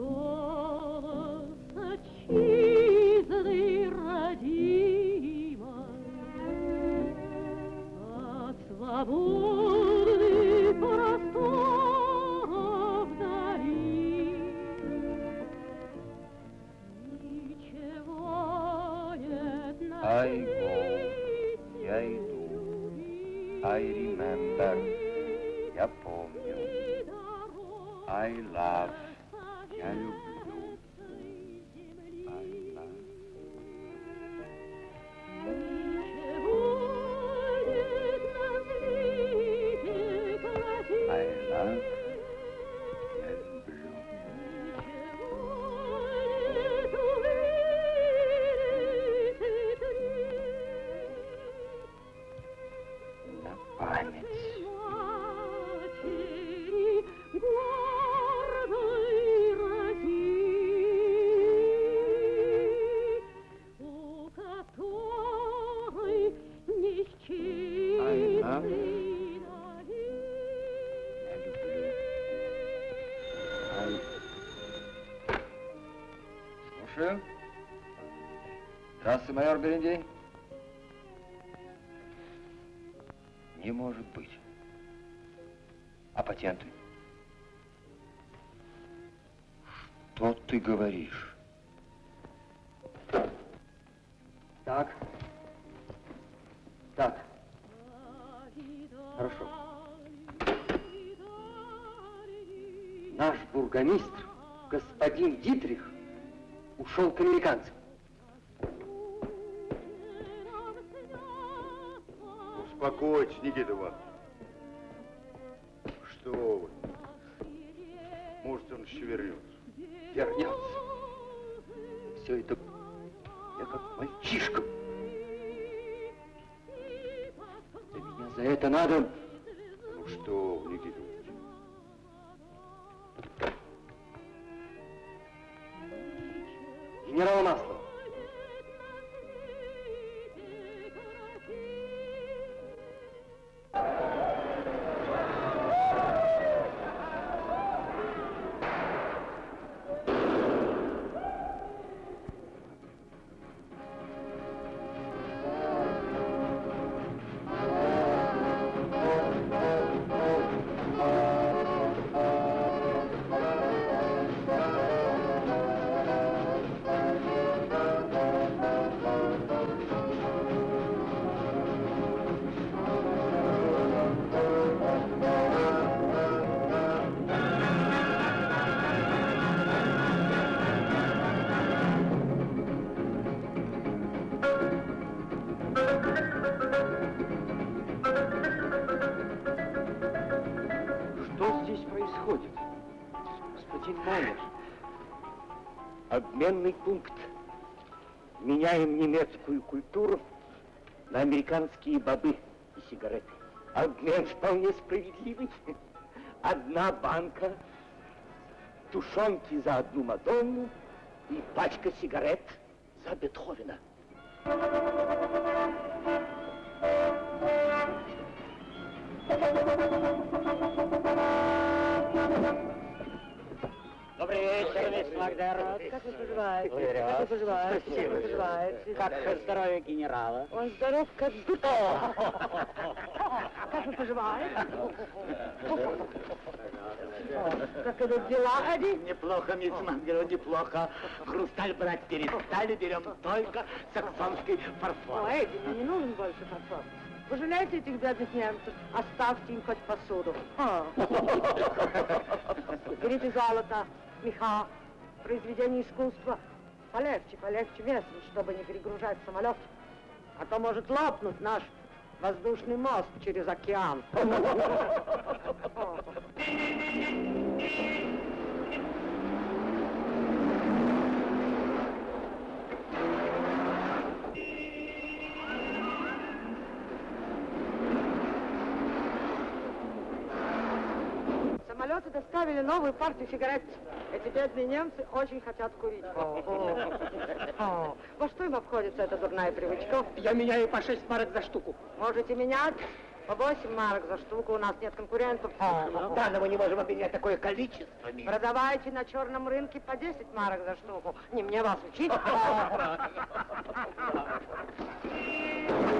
майор Берендей. Не может быть. А патенты? Что ты говоришь? Так. Так. Хорошо. Наш Бургомистр, господин Дитрих, ушел к американцам. Успокойтесь, Никита Иванович. Обменный пункт. Меняем немецкую культуру на американские бобы и сигареты. Обмен вполне справедливый. Одна банка тушенки за одну Мадонну и пачка сигарет за Бетховена. Добрый вечер, мисс Макдермот. Как вы поживаете? Благодарю Как вы поживаете? Спасибо. Как вы поживаете? Как здоровье генерала? Он здоров, как будто. Как вы поживаете? Как идут дела, Эдди? Неплохо, мисс Макдермот, неплохо. Хрусталь брать перестали, берем только саксонский фарфор. О, Эдди, мне не нужен больше фарфор. Вы жалеете этих бедных немцев? Оставьте им хоть посуду. Берите золото, меха, произведения искусства. Полегче, полегче местным, чтобы не перегружать самолет. А то может лопнуть наш воздушный мост через океан. Самолеты доставили новую партию сигарет. Эти бедные немцы очень хотят курить. О, Во что им обходится эта дурная привычка? Я меняю по 6 марок за штуку. Можете менять? По 8 марок за штуку, у нас нет конкурентов. Да, но мы не можем обменять такое количество. Продавайте на черном рынке по 10 марок за штуку. Не мне вас учить.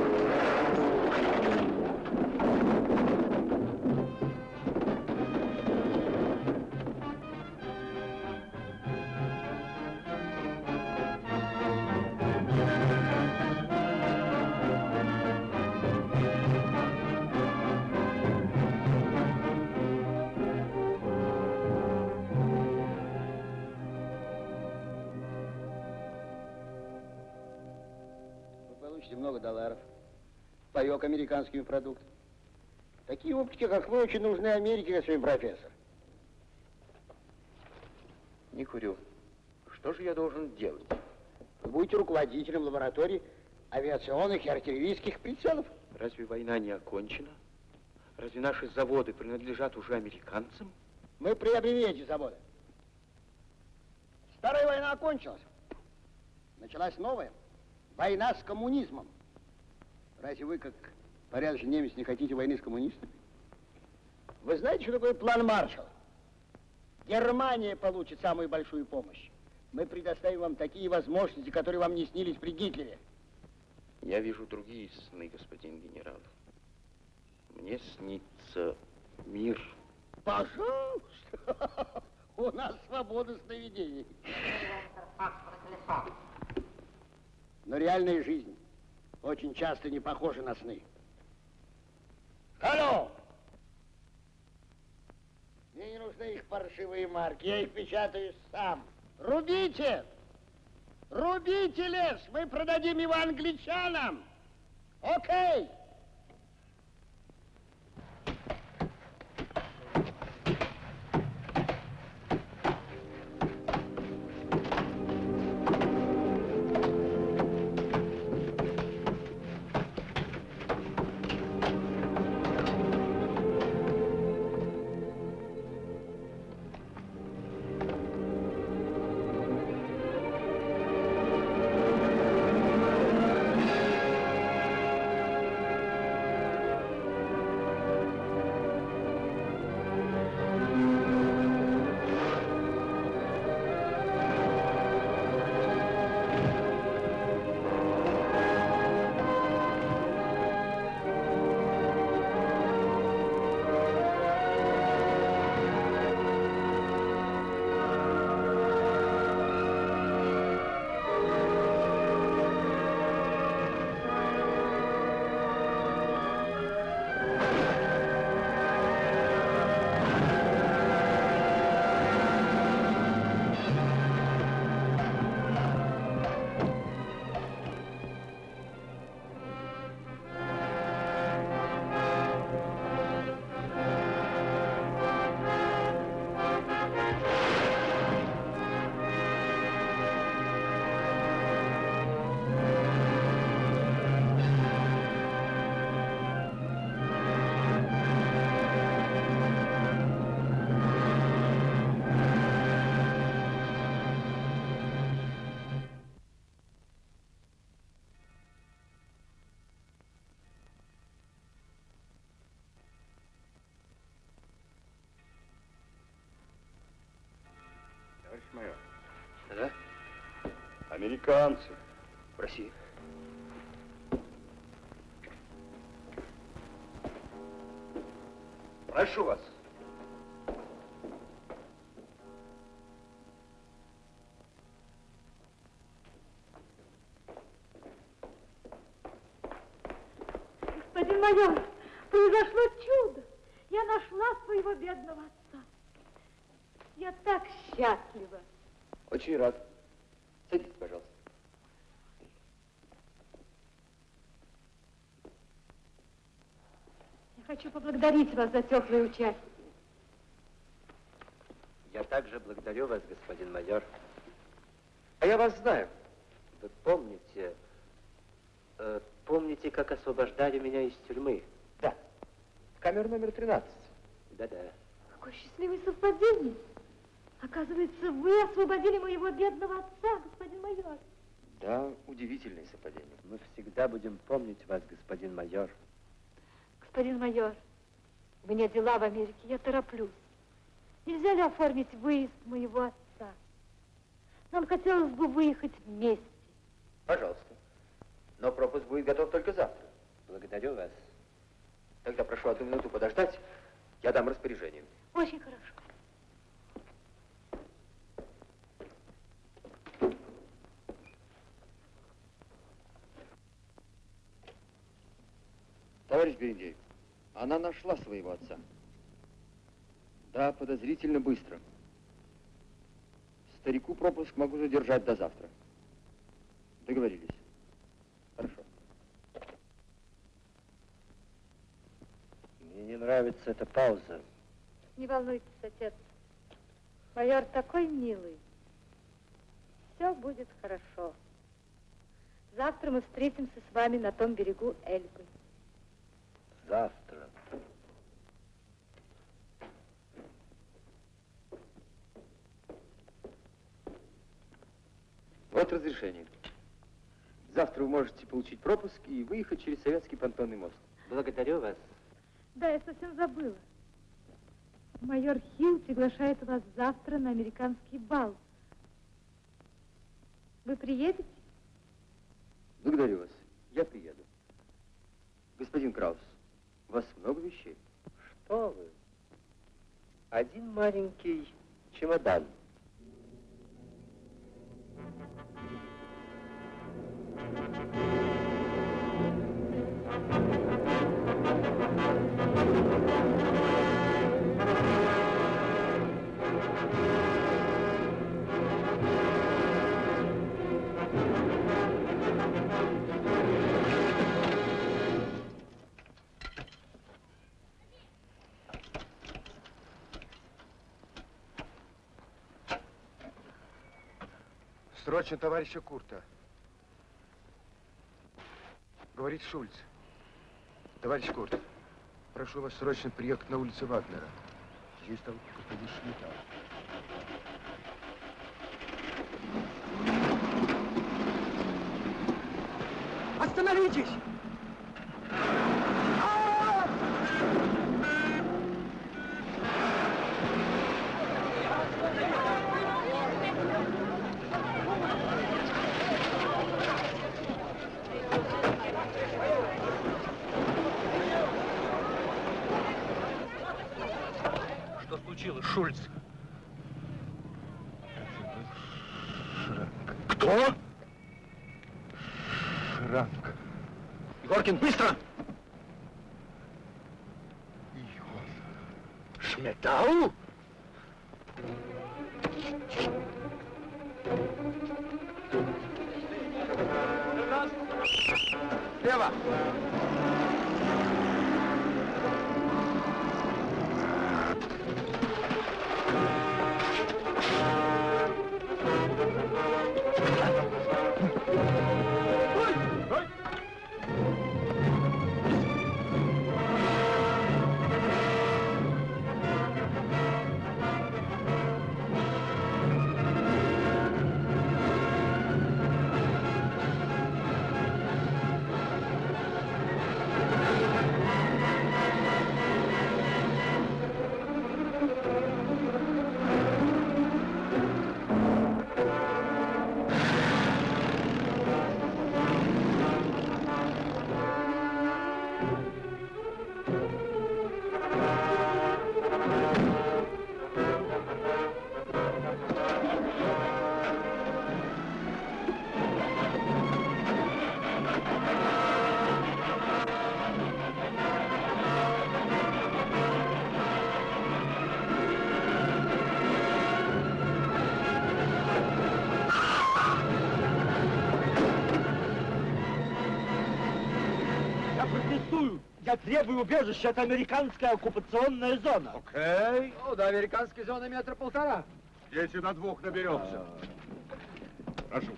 много долларов. Паек американскими продуктами. Такие опытки, как вы, очень нужны Америке, господин профессор. Не курю. Что же я должен делать? Вы будете руководителем лаборатории авиационных и артиллерийских прицелов. Разве война не окончена? Разве наши заводы принадлежат уже американцам? Мы приобрели эти заводы. Старая война окончилась. Началась новая. Война с коммунизмом. Разве вы, как порядочный немец, не хотите войны с коммунистами? Вы знаете, что такое план Маршалла? Германия получит самую большую помощь. Мы предоставим вам такие возможности, которые вам не снились при Гитлере. Я вижу другие сны, господин генерал. Мне снится мир. Пожалуйста. У нас свобода сновидений. Но реальная жизнь очень часто не похожа на сны. Алло! Мне не нужны их паршивые марки. Я их печатаю сам. Рубите! Рубите лес! Мы продадим его англичанам! Окей! Товарищ Американцы. В России. Прошу вас. Господин майор, произошло чудо. Я нашла своего бедного отца. Я так счастлива. Очень рад. Садитесь, пожалуйста. Я хочу поблагодарить вас за теплое участие. Я также благодарю вас, господин майор. А я вас знаю. Вы помните, э, помните, как освобождали меня из тюрьмы? Да. Камера номер 13. Да-да. Какое счастливое совпадение. Оказывается, вы освободили моего бедного отца, господин майор. Да, удивительное совпадение. Мы всегда будем помнить вас, господин майор. Господин майор, у меня дела в Америке, я тороплюсь. Нельзя ли оформить выезд моего отца? Нам хотелось бы выехать вместе. Пожалуйста. Но пропуск будет готов только завтра. Благодарю вас. Тогда прошу одну минуту подождать. Я дам распоряжение. Очень хорошо. Товарищ Берендеев, она нашла своего отца. Да, подозрительно быстро. Старику пропуск могу задержать до завтра. Договорились. Хорошо. Мне не нравится эта пауза. Не волнуйтесь, отец. Майор такой милый. Все будет хорошо. Завтра мы встретимся с вами на том берегу Эльбы. Завтра. Вот разрешение. Завтра вы можете получить пропуск и выехать через Советский понтонный мост. Благодарю вас. Да, я совсем забыла. Майор Хилл приглашает вас завтра на американский бал. Вы приедете? Благодарю вас. Я приеду. Господин Краус, у вас много вещей? Что вы? Один маленький чемодан. Срочно товарища Курта. Говорит Шульц. Товарищ Курт, прошу вас срочно приехать на улицу Вагнера. Здесь там господин Шмидта. Остановитесь! Что случилось, Шульц? Кто? Шранк. Егоркин, быстро! Требую убежища, это американская оккупационная зона. Окей. Ну, до американской зоны метра полтора. Если на двух наберемся. Прошу.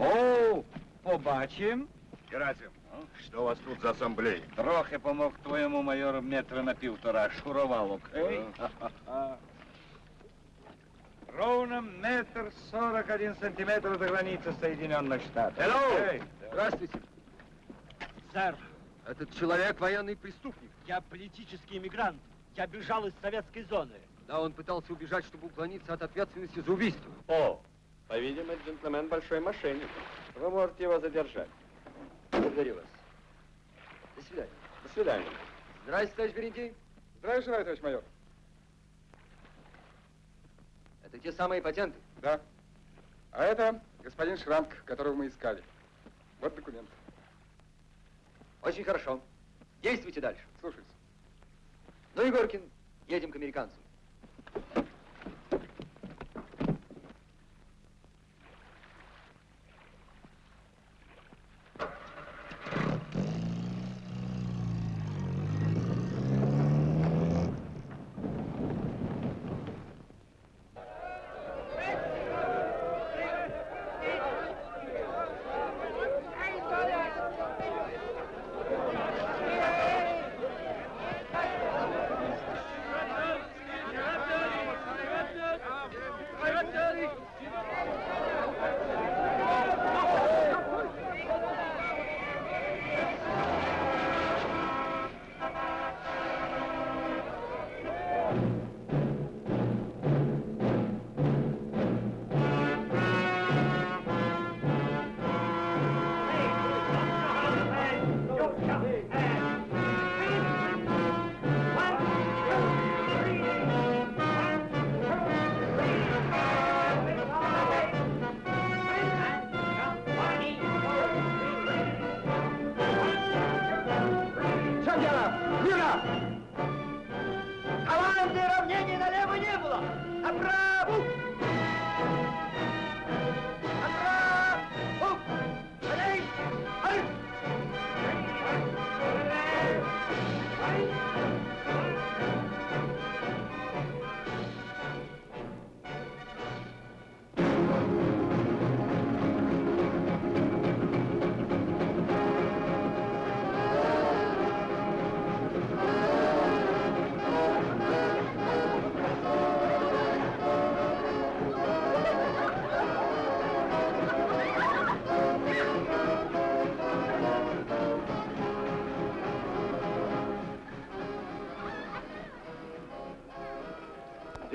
О, побачим. Герасим, что у вас тут за ассамблея? Трохи помог твоєму майору метра на півтора. Шурував, окей? Ровно метр сорок один сантиметр до границы Соединенных Штатов. Hello! Окей? Здравствуйте. Сэр, Этот человек военный преступник. я политический иммигрант. Я бежал из советской зоны. Да, он пытался убежать, чтобы уклониться от ответственности за убийство. О, по-видимому, джентльмен большой мошенник. Вы можете его задержать. Благодарю вас. До свидания. До свидания. Здравствуйте, товарищ Берентей. Здравия желаю, товарищ майор. Это те самые патенты? Да. А это господин Шранк, которого мы искали. Вот документ. Очень хорошо. Действуйте дальше. Слушаюсь. Ну, Егоркин, едем к американцам.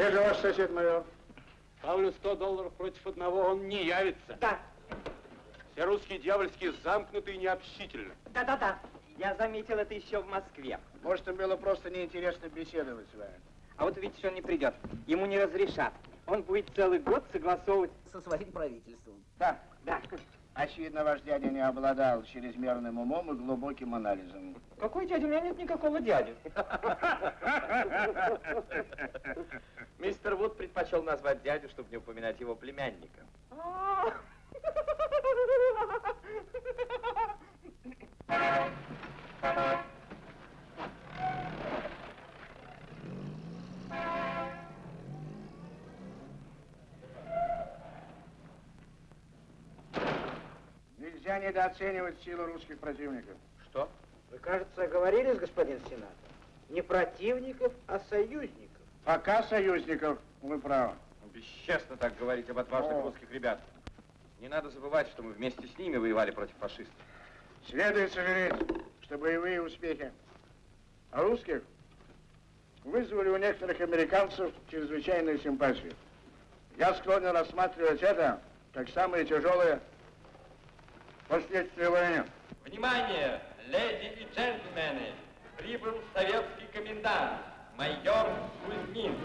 Где же ваш сосед майор? Ставлю 100 долларов против одного, он не явится. Да. Все русские дьявольские замкнуты и необщительны. Да-да-да. Я заметил это еще в Москве. Может, им было просто неинтересно беседовать с вами. А вот видишь, он не придет. Ему не разрешат. Он будет целый год согласовывать со своим правительством. Да. Да. Очевидно, ваш дядя не обладал чрезмерным умом и глубоким анализом. Какой дядя? У меня нет никакого дяди. Мистер Вуд предпочел назвать дядю, чтобы не упоминать его племянника. Нельзя недооценивать силу русских противников. Что? Вы, кажется, оговорились, господин сенатор. Не противников, а союзников. Пока союзников, вы правы. Бесчестно так говорить об отважных О. русских ребят. Не надо забывать, что мы вместе с ними воевали против фашистов. Следует сожалеть, что боевые успехи русских вызвали у некоторых американцев чрезвычайную симпатию. Я склонен рассматривать это как самые тяжелые последствия войны. Внимание, леди и джентльмены! Прибыл советский комендант, майор Кузьмин.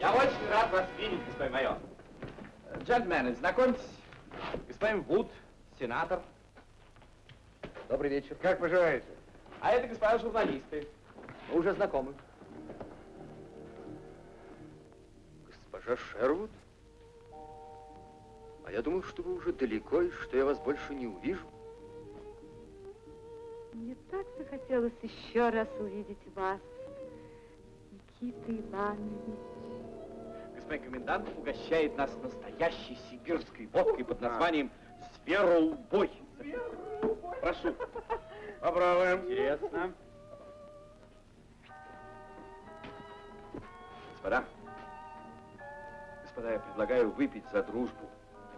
Я очень рад вас видеть, господин майор. Джентльмены, знакомьтесь, господин Вуд, сенатор. Добрый вечер. Как поживаете? А это господа журналисты. Мы уже знакомы. Госпожа Шервуд? А я думал, что вы уже далеко и что я вас больше не увижу. Мне так захотелось еще раз увидеть вас, Никита Иванович. Господин комендант угощает нас настоящей сибирской водкой под названием «Свероубой». Прошу. Попробуем. Интересно. Господа, господа, я предлагаю выпить за дружбу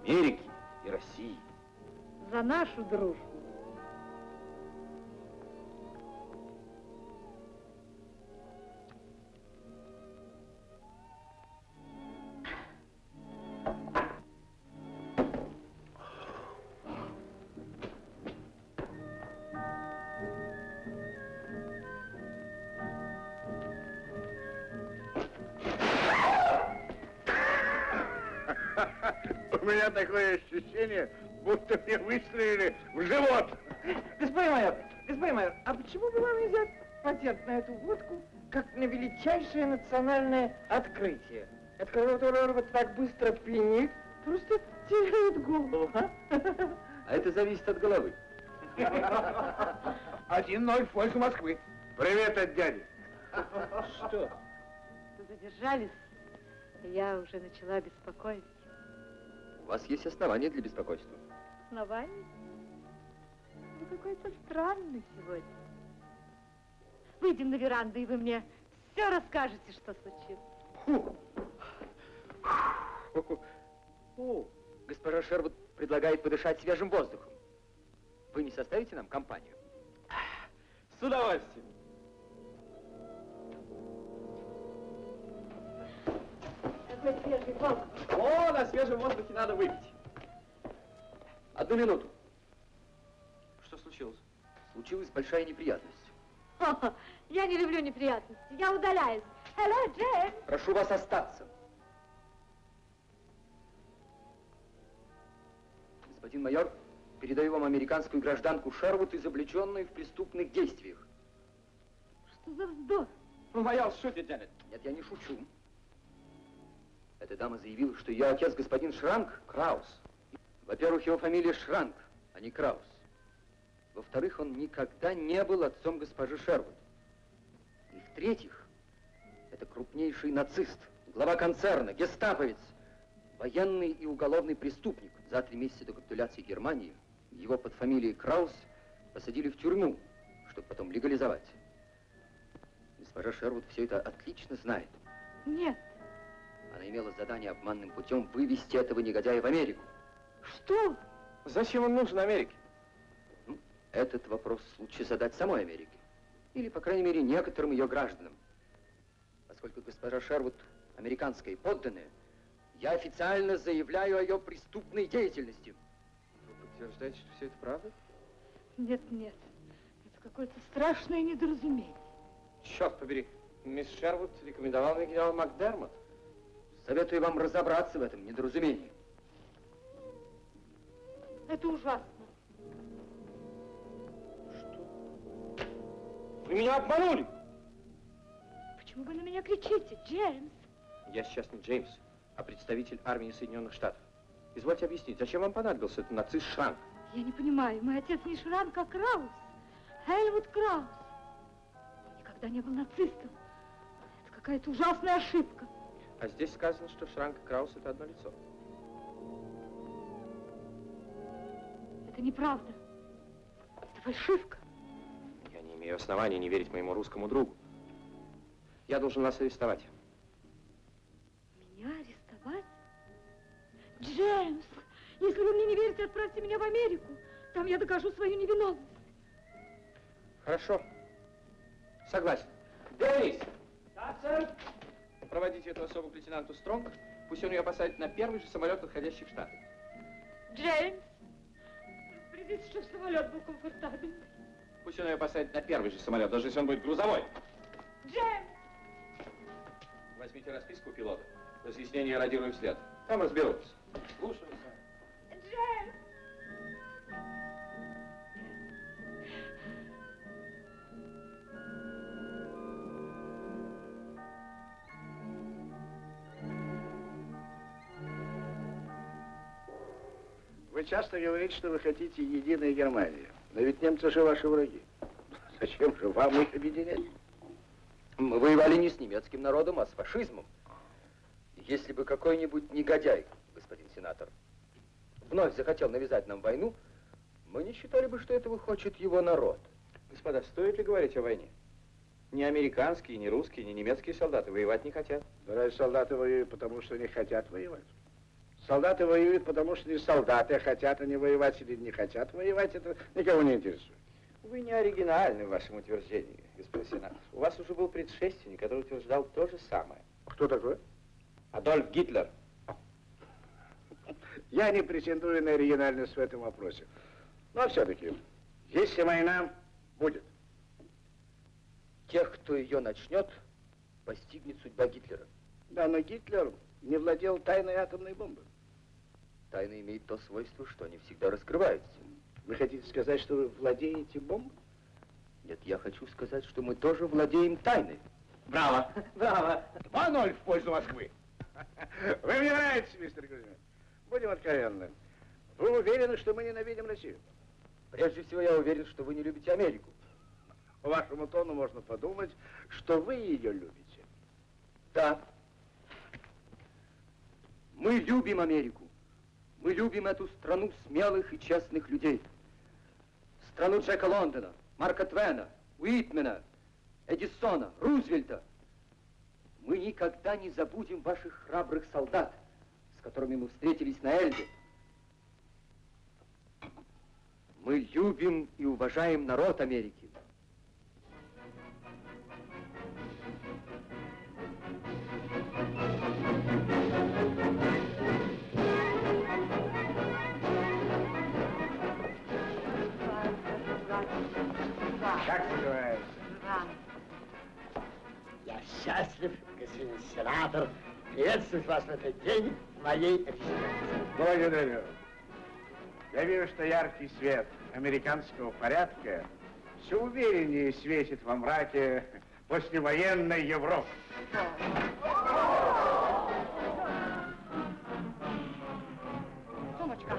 Америки и России. За нашу дружбу. Меня такое ощущение, будто мне выстрелили в живот. Господин майор, господин майор, а почему бы вам не взять патент на эту водку, как на величайшее национальное открытие? Это которое вот так быстро пьянит, просто теряет голову, а? А это зависит от головы. Один ноль в пользу Москвы. Привет от дяди. Что? Задержались, и я уже начала беспокоиться. У вас есть основания для беспокойства. Оснований? Вы какой-то странный сегодня. Выйдем на веранду, и вы мне все расскажете, что случилось. О, госпожа Шервуд предлагает подышать свежим воздухом. Вы не составите нам компанию? С удовольствием. Какой свежий воздух. О, на свежем воздухе надо выпить. Одну минуту. Что случилось? Случилась большая неприятность. Я не люблю неприятности. Я удаляюсь. Hello, Джейн. Прошу вас остаться. Господин майор, передаю вам американскую гражданку Шервуд, изобличенную в преступных действиях. Что за вздор? Ну, майор, шутит, Джанет. Нет, я не шучу. Эта дама заявила, что ее отец господин Шранк Краус. Во-первых, его фамилия Шранк, а не Краус. Во-вторых, он никогда не был отцом госпожи Шервуд. И в-третьих, это крупнейший нацист, глава концерна, гестаповец, военный и уголовный преступник. За три месяца до капитуляции Германии его под фамилией Краус посадили в тюрьму, чтобы потом легализовать. Госпожа Шервуд все это отлично знает. Нет. Она имела задание обманным путем вывести этого негодяя в Америку. Что? Зачем он нужен Америке? Ну, этот вопрос лучше задать самой Америке. Или, по крайней мере, некоторым ее гражданам. Поскольку госпожа Шервуд американская подданная, я официально заявляю о ее преступной деятельности. Вы подтверждаете, что все это правда? Нет, нет. Это какое-то страшное недоразумение. Черт побери, мисс Шервуд рекомендовал мне генерал Макдермот. Советую вам разобраться в этом недоразумении. Это ужасно. Вы меня обманули! Почему вы на меня кричите, Джеймс? Я сейчас не Джеймс, а представитель армии Соединенных Штатов. Извольте объяснить, зачем вам понадобился этот нацист Шранк? Я не понимаю, мой отец не Шранк, а Краус. Хельмут Краус. Он никогда не был нацистом. Это какая-то ужасная ошибка. А здесь сказано, что Шранк и Краус это одно лицо. Это неправда. Это фальшивка. Я не имею оснований не верить моему русскому другу. Я должен вас арестовать. Меня арестовать? Джеймс, если вы мне не верите, отправьте меня в Америку. Там я докажу свою невиновность. Хорошо. Согласен. Денис! Проводите эту особу к лейтенанту Стронг. Пусть он ее посадит на первый же самолет, отходящий в Штаты. Джеймс, распорядитесь, чтобы самолет был комфортабельный. Пусть он ее посадит на первый же самолет, даже если он будет грузовой. Джеймс! Возьмите расписку пилота. Разъяснение радируем вслед. Там разберутся. Слушаю, сэр. Вы часто говорите, что вы хотите единой Германии. Но ведь немцы же ваши враги. Зачем же вам их объединять? Мы воевали не с немецким народом, а с фашизмом. Если бы какой-нибудь негодяй, господин сенатор, вновь захотел навязать нам войну, мы не считали бы, что этого хочет его народ. Господа, стоит ли говорить о войне? Ни американские, ни русские, ни немецкие солдаты воевать не хотят. Да разве солдаты воюют, потому что не хотят воевать? Солдаты воюют, потому что не солдаты, а хотят они воевать или не хотят воевать, это никого не интересует. Вы не оригинальны в вашем утверждении, господин сенатор. У вас уже был предшественник, который утверждал то же самое. Кто такой? Адольф Гитлер. Я не претендую на оригинальность в этом вопросе. Но все-таки, если война будет. Тех, кто ее начнет, постигнет судьба Гитлера. Да, но Гитлер не владел тайной атомной бомбой. Тайна имеет то свойство, что они всегда раскрываются. Вы хотите сказать, что вы владеете бомбой? Нет, я хочу сказать, что мы тоже владеем тайной. Браво! Браво! 2-0 в пользу Москвы. Вы мне нравитесь, мистер Кузьмин. Будем откровенны. Вы уверены, что мы ненавидим Россию? Прежде всего, я уверен, что вы не любите Америку. По вашему тону можно подумать, что вы ее любите. Да. Мы любим Америку. Мы любим эту страну смелых и честных людей. Страну Джека Лондона, Марка Твена, Уитмена, Эдисона, Рузвельта. Мы никогда не забудем ваших храбрых солдат, с которыми мы встретились на Эльбе. Мы любим и уважаем народ Америки. Сенатор, приветствовать вас в этот день в моей резиденции. Благодарю. Я вижу, что яркий свет американского порядка все увереннее светит во мраке послевоенной Европы. Сумочка.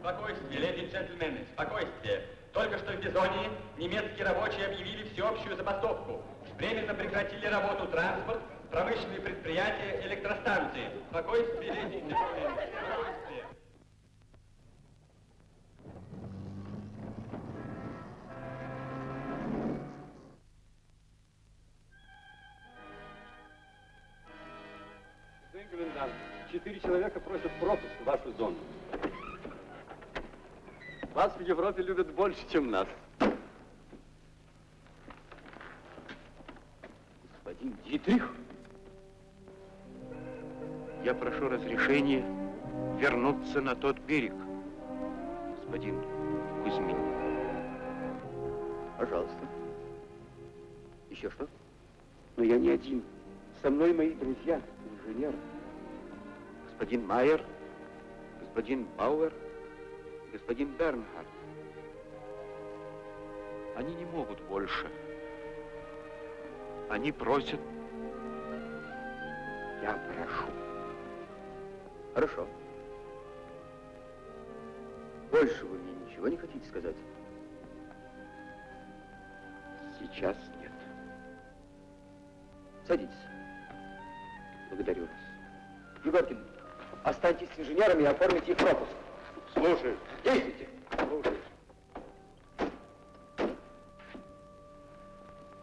Спокойствие, леди и джентльмены, спокойствие. Только что в Бизонии немецкие рабочие объявили всеобщую забастовку. Временно прекратили работу транспорт, промышленные предприятия, электростанции. Спокойствие, летите, спокойствие. комендант, четыре человека просят пропуск в вашу зону. Вас в Европе любят больше, чем нас. Вернуться на тот берег, господин Кузьмин. Пожалуйста. Еще что? Но я не один. Со мной мои друзья, инженеры. Господин Майер, господин Бауэр, господин Бернхард. Они не могут больше. Они просят... Я прошу. Хорошо. Больше вы мне ничего не хотите сказать? Сейчас нет. Садитесь. Благодарю вас. Егоркин, останьтесь с инженерами и оформите их пропуск. Слушаю. Действуйте. Слушаю.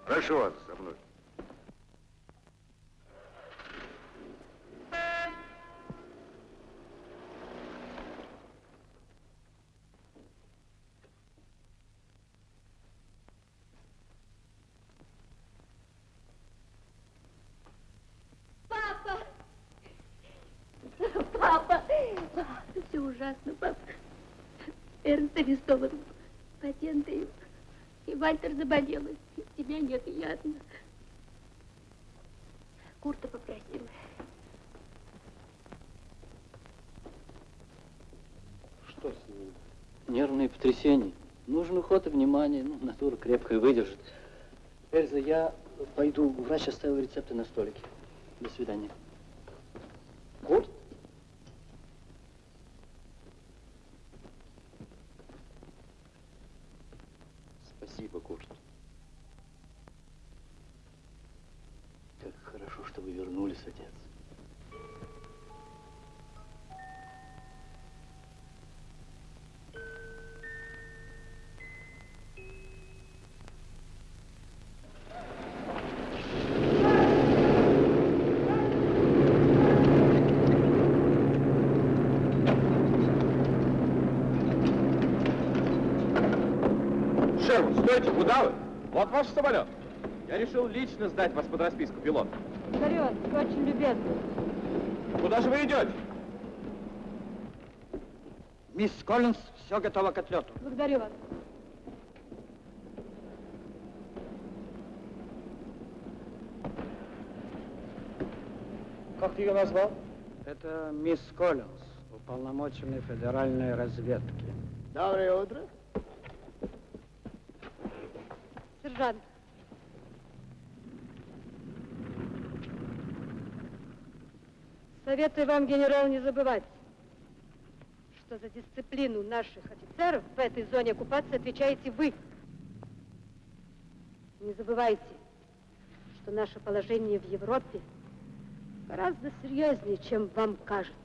Прошу вас за мной. Папа! Папа! Все ужасно, папа. Эрнст арестован. Патенты. И Вальтер заболел. Тебя нет, и я одна. Курта попросила. Что с ним? Нервные потрясения. Нужен уход и внимание. Ну, натура крепкая выдержит. Эльза, я пойду. Врач оставил рецепты на столике. До свидания. Вот ваш самолет. Я решил лично сдать вас под расписку пилота. Благодарю вас, вы очень любезны. Куда же вы идете? Мисс Коллинс, все готово к отлету. Благодарю вас. Как ты ее назвал? Это мисс Коллинс, уполномоченный федеральной разведки. Доброе утро. Сержант. Советую вам, генерал, не забывать, что за дисциплину наших офицеров в этой зоне оккупации отвечаете вы. Не забывайте, что наше положение в Европе гораздо серьезнее, чем вам кажется.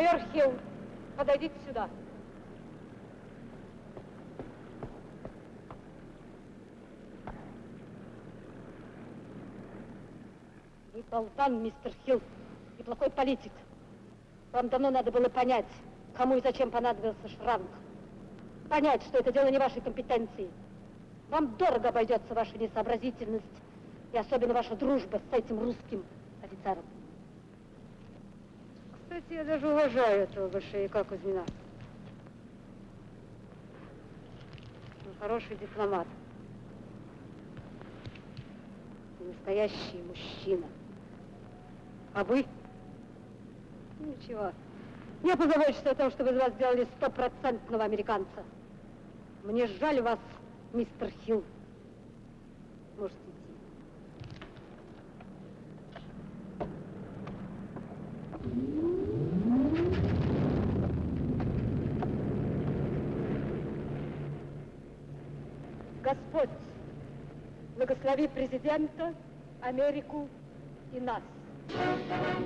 Майор Хилл, подойдите сюда. Вы болтан, мистер Хилл, и плохой политик. Вам давно надо было понять, кому и зачем понадобился шранк. Понять, что это дело не вашей компетенции. Вам дорого обойдется ваша несообразительность и особенно ваша дружба с этим русским офицером. Кстати, я даже уважаю этого большевика Кузьмина. Он хороший дипломат. Настоящий мужчина. А вы? Ничего. Я позабочусь о том, чтобы из вас сделали стопроцентного американца. Мне жаль вас, мистер Хилл. Можете идти. Господь, благослови президента, Америку и нас. Граждане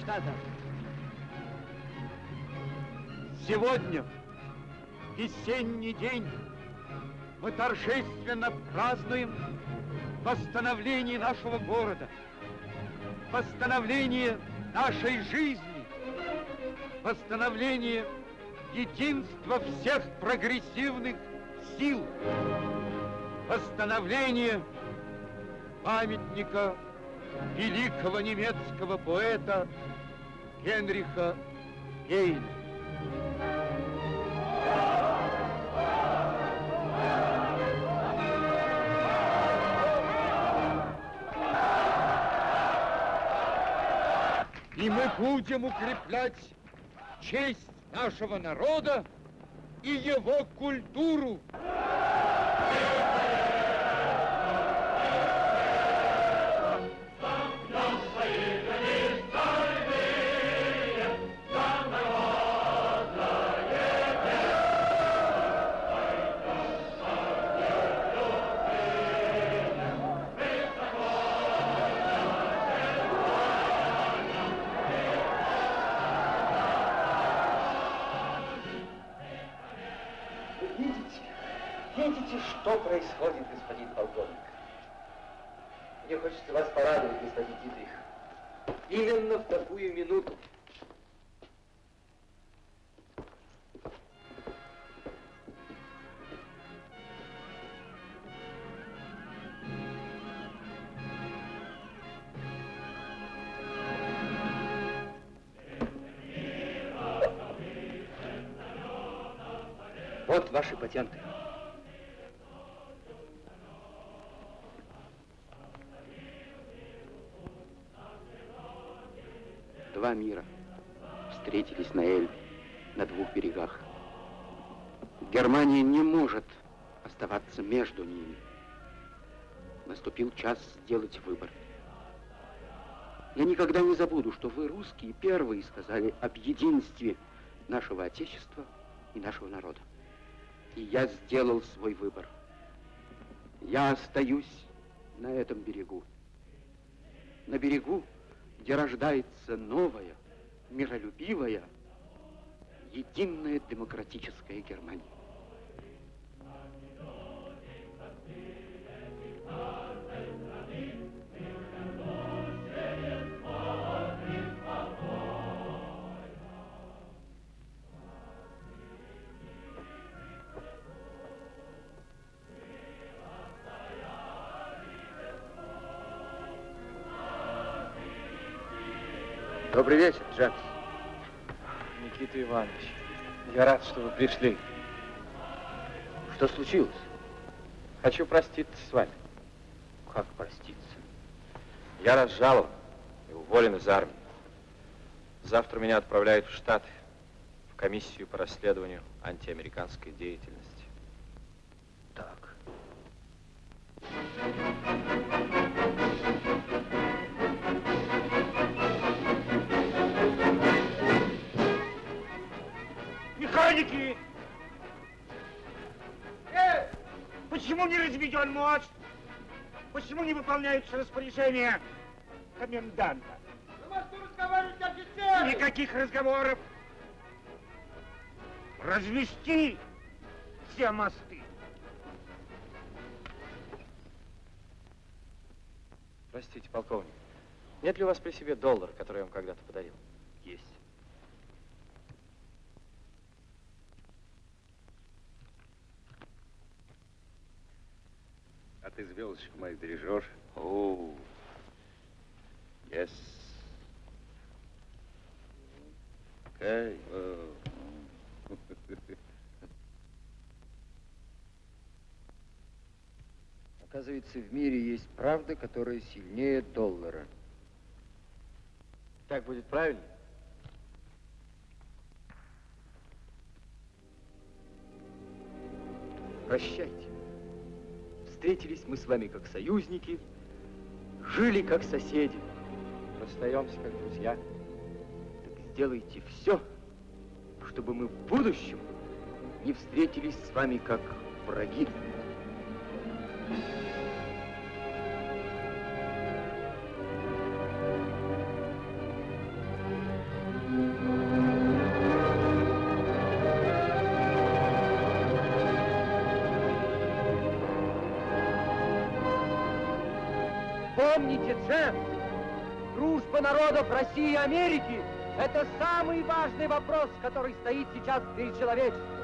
Альтенштадта, сегодня, весенний день, мы торжественно празднуем восстановление нашего города, восстановление нашей жизни, восстановление единства всех прогрессивных сил, восстановление памятника великого немецкого поэта Генриха Гейна. И мы будем укреплять честь нашего народа и его культуру. Видите, Германия не может оставаться между ними. Наступил час сделать выбор. Я никогда не забуду, что вы, русские, первые сказали об единстве нашего Отечества и нашего народа. И я сделал свой выбор. Я остаюсь на этом берегу. На берегу, где рождается новая, миролюбивая, единая демократическая Германия. Пришли. Что случилось? Хочу проститься с вами. Как проститься? Я разжалован и уволен из армии. Завтра меня отправляют в Штаты, в комиссию по расследованию антиамериканской деятельности. Механики! Э, почему не разведен мост? Почему не выполняются распоряжения коменданта? Никаких разговоров. Развести все мосты. Простите, полковник, нет ли у вас при себе доллар, который я вам когда-то подарил? Есть. А ты звездочку мою бережешь? О, yes. Эй. Оказывается, в мире есть правда, которая сильнее доллара. Так будет правильно? Прощайте. Встретились мы с вами как союзники, жили как соседи. Расстаемся как друзья. Так сделайте все, чтобы мы в будущем не встретились с вами как враги. Помните, народов России и Америки – это самый важный вопрос, который стоит сейчас перед человечеством.